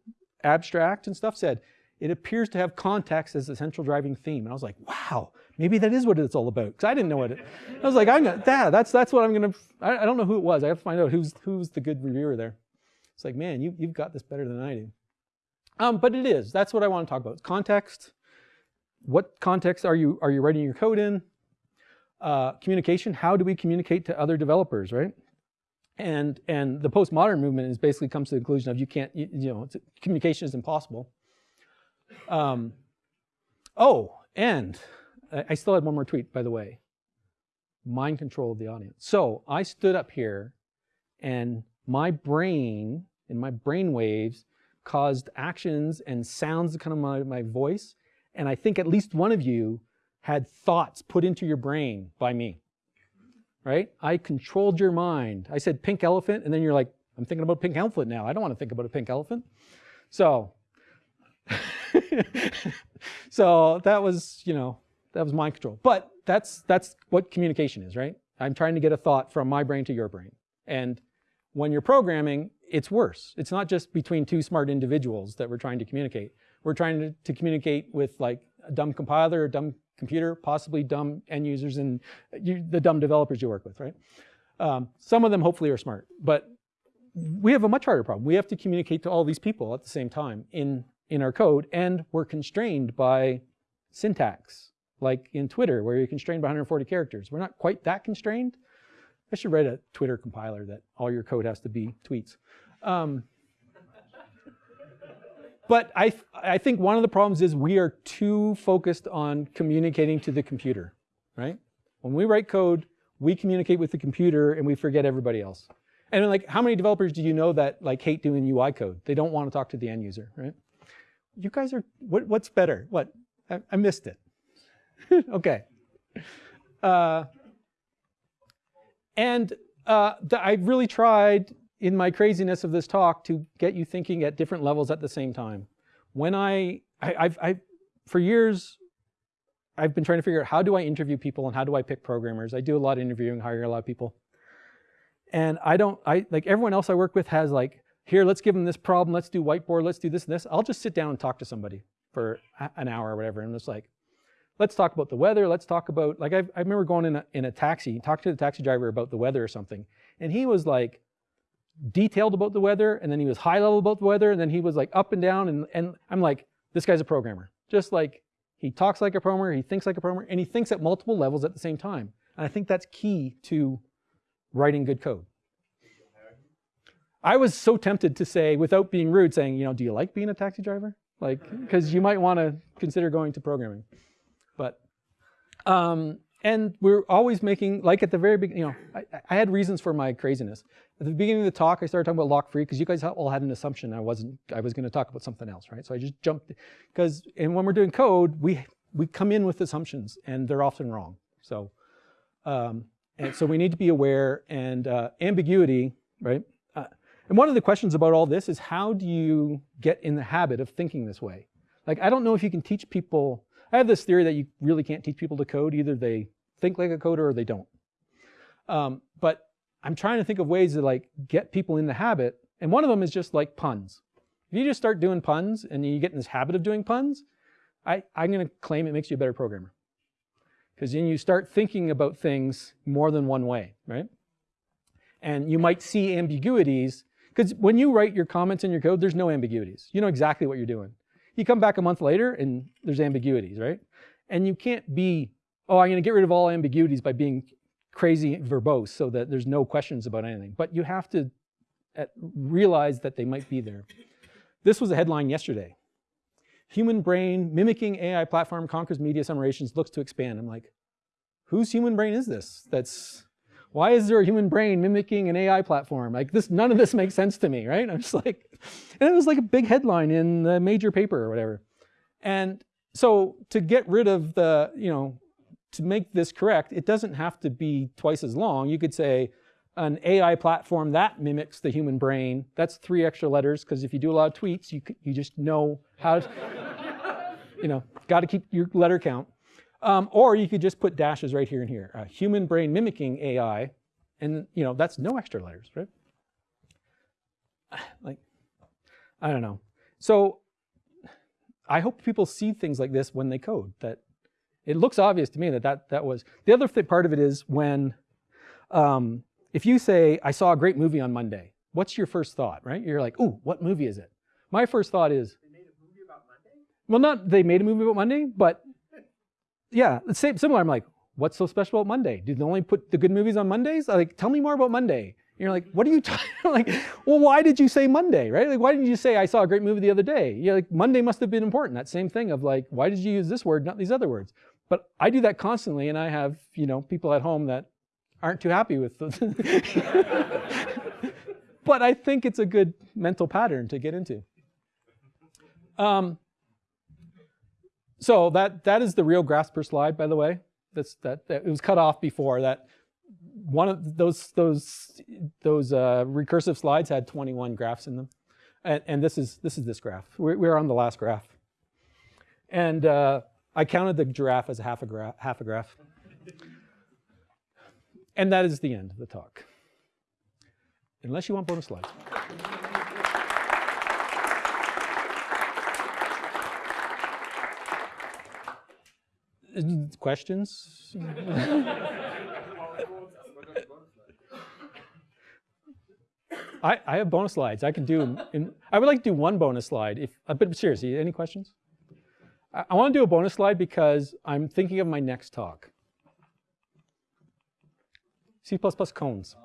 abstract and stuff said, it appears to have context as the central driving theme. And I was like, wow, maybe that is what it's all about. Because I didn't know what it, I was like, I'm gonna, yeah, that's, that's what I'm gonna, I, I don't know who it was. I have to find out who's, who's the good reviewer there. It's like, man, you, you've got this better than I do. Um, but it is. That's what I want to talk about. Context. What context are you, are you writing your code in? Uh, communication. How do we communicate to other developers, right? And, and the postmodern movement is basically comes to the conclusion of you can't, you, you know, communication is impossible. Um, oh, and I still had one more tweet, by the way. Mind control of the audience. So I stood up here and my brain and my brain waves caused actions and sounds to come out of my voice. And I think at least one of you had thoughts put into your brain by me, right? I controlled your mind. I said pink elephant, and then you're like, I'm thinking about pink elephant now. I don't want to think about a pink elephant. So, so that was, you know, that was mind control. But that's, that's what communication is, right? I'm trying to get a thought from my brain to your brain. And when you're programming, it's worse. It's not just between two smart individuals that we're trying to communicate. We're trying to, to communicate with like a dumb compiler, a dumb computer, possibly dumb end users and you, the dumb developers you work with, right? Um, some of them hopefully are smart, but we have a much harder problem. We have to communicate to all these people at the same time in, in our code, and we're constrained by syntax, like in Twitter, where you're constrained by 140 characters. We're not quite that constrained. I should write a Twitter compiler that all your code has to be tweets. Um, but I, I think one of the problems is we are too focused on communicating to the computer, right? When we write code, we communicate with the computer and we forget everybody else. And like, how many developers do you know that like hate doing UI code? They don't want to talk to the end user, right? You guys are, what, what's better? What? I, I missed it. okay. Uh, and uh, I really tried in my craziness of this talk to get you thinking at different levels at the same time. When I, I I've, I, for years, I've been trying to figure out how do I interview people and how do I pick programmers. I do a lot of interviewing, hire a lot of people. And I don't, I like everyone else I work with has like, here, let's give them this problem, let's do whiteboard, let's do this and this. I'll just sit down and talk to somebody for an hour or whatever. And it's like, let's talk about the weather. Let's talk about, like, I, I remember going in a, in a taxi, talking to the taxi driver about the weather or something. And he was like detailed about the weather. And then he was high level about the weather. And then he was like up and down. And, and I'm like, this guy's a programmer. Just like he talks like a programmer, he thinks like a programmer, and he thinks at multiple levels at the same time. And I think that's key to writing good code. I was so tempted to say, without being rude, saying, you know, do you like being a taxi driver? Like, because you might want to consider going to programming. But, um, and we're always making, like at the very beginning, you know, I, I, had reasons for my craziness. At the beginning of the talk, I started talking about lock free because you guys all had an assumption I wasn't, I was going to talk about something else, right? So I just jumped, because, and when we're doing code, we, we come in with assumptions and they're often wrong. So, um, and so we need to be aware and uh, ambiguity, right? And one of the questions about all this is how do you get in the habit of thinking this way? Like, I don't know if you can teach people I have this theory that you really can't teach people to code. Either they think like a coder or they don't. Um, but I'm trying to think of ways to like get people in the habit. And one of them is just like puns. If you just start doing puns and you get in this habit of doing puns, I, I'm going to claim it makes you a better programmer. Because then you start thinking about things more than one way, right? And you might see ambiguities. Because when you write your comments in your code, there's no ambiguities. You know exactly what you're doing. You come back a month later and there's ambiguities, right? And you can't be, oh, I'm going to get rid of all ambiguities by being crazy verbose so that there's no questions about anything. But you have to realize that they might be there. This was a headline yesterday. Human brain mimicking AI platform conquers media summations, looks to expand. I'm like, whose human brain is this? That's why is there a human brain mimicking an AI platform? Like this, none of this makes sense to me, right? I'm just like, and it was like a big headline in the major paper or whatever. And so to get rid of the, you know, to make this correct, it doesn't have to be twice as long. You could say an AI platform that mimics the human brain. That's three extra letters because if you do a lot of tweets, you, you just know how to, you know, got to keep your letter count. Um, or you could just put dashes right here and here. Uh, human brain mimicking AI, and you know that's no extra letters, right? Like, I don't know. So I hope people see things like this when they code. That it looks obvious to me that that, that was the other part of it is when um, if you say I saw a great movie on Monday, what's your first thought, right? You're like, ooh, what movie is it? My first thought is.
They made a movie about Monday.
Well, not they made a movie about Monday, but yeah, same, similar. I'm like, what's so special about Monday? Do they only put the good movies on Mondays? I'm like, tell me more about Monday. And you're like, what are you talking? like, well, why did you say Monday, right? Like, why didn't you say I saw a great movie the other day? You're like, Monday must have been important. That same thing of like, why did you use this word, not these other words? But I do that constantly, and I have you know people at home that aren't too happy with. but I think it's a good mental pattern to get into. Um, so that, that is the real Grasper slide, by the way. That's, that, that, it was cut off before that. One of those, those, those uh, recursive slides had 21 graphs in them. And, and this, is, this is this graph. We're, we're on the last graph. And uh, I counted the giraffe as a half a, gra half a graph. And that is the end of the talk. Unless you want bonus slides. Questions? I, I have bonus slides. I can do, In, I would like to do one bonus slide. If, uh, but seriously, any questions? I, I want to do a bonus slide because I'm thinking of my next talk. C++ koans.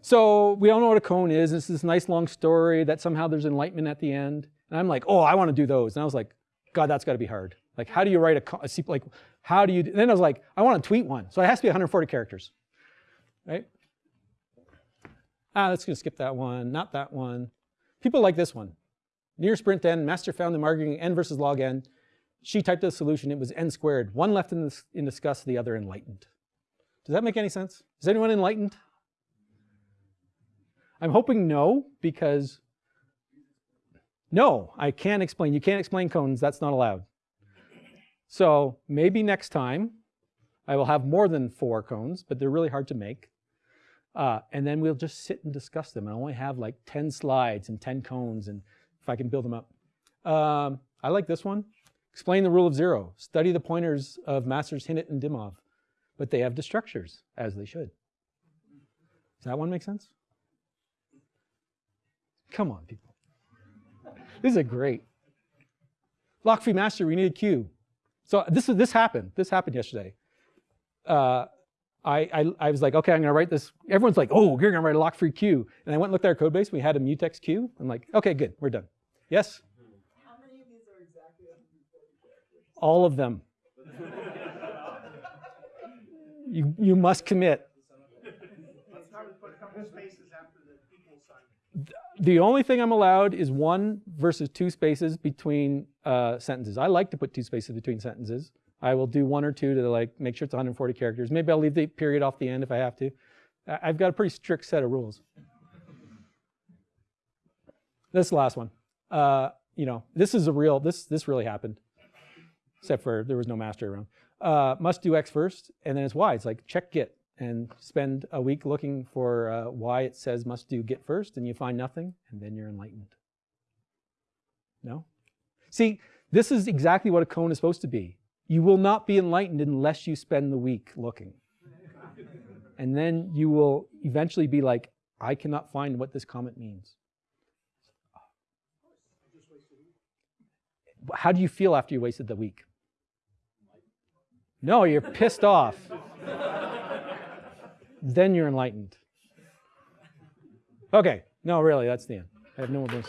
So we all know what a koan is. It's this nice long story that somehow there's enlightenment at the end. And I'm like, oh, I want to do those. And I was like, God, that's got to be hard. Like, how do you write a, co- like, how do you, then I was like, I want to tweet one. So it has to be 140 characters, right? Ah, let's gonna skip that one, not that one. People like this one. Near sprint n, master found in marketing n versus log n. She typed a solution, it was n squared. One left in, this, in disgust, the other enlightened. Does that make any sense? Is anyone enlightened? I'm hoping no, because no, I can't explain. You can't explain koans, that's not allowed. So maybe next time I will have more than four koans, but they're really hard to make. Uh, and then we'll just sit and discuss them. I only have like 10 slides and 10 koans, and if I can build them up. Um, I like this one. Explain the rule of zero. Study the pointers of masters Hinnant and Dimov, but they have destructors, as they should. Does that one make sense? Come on, people. This is a great. Lock free master, we need a queue. So this, this happened. This happened yesterday. Uh, I, I, I was like, okay, I'm going to write this. Everyone's like, oh, you're going to write a lock-free queue. And I went and looked at our code base. We had a mutex queue. I'm like, okay, good, we're done. Yes?
How many of these are exactly 140 characters?
All of them. you, you must commit.
Let's not put a couple spaces after the equal sign.
The only thing I'm allowed is one versus two spaces between uh, sentences. I like to put two spaces between sentences. I will do one or two to like make sure it's 140 characters. Maybe I'll leave the period off the end if I have to. I've got a pretty strict set of rules. This last one. Uh, you know, this is a real, this, this really happened. Except for there was no master around. Uh, must do X first, and then it's Y. It's like check Git and spend a week looking for uh, why it says must do Git first, and you find nothing, and then you're enlightened. No? See, this is exactly what a koan is supposed to be. You will not be enlightened unless you spend the week looking. and then you will eventually be like, I cannot find what this comment means. How do you feel after you wasted the week? No, you're pissed off. then you're enlightened. Okay, no, really, that's the end. I have no more bonus.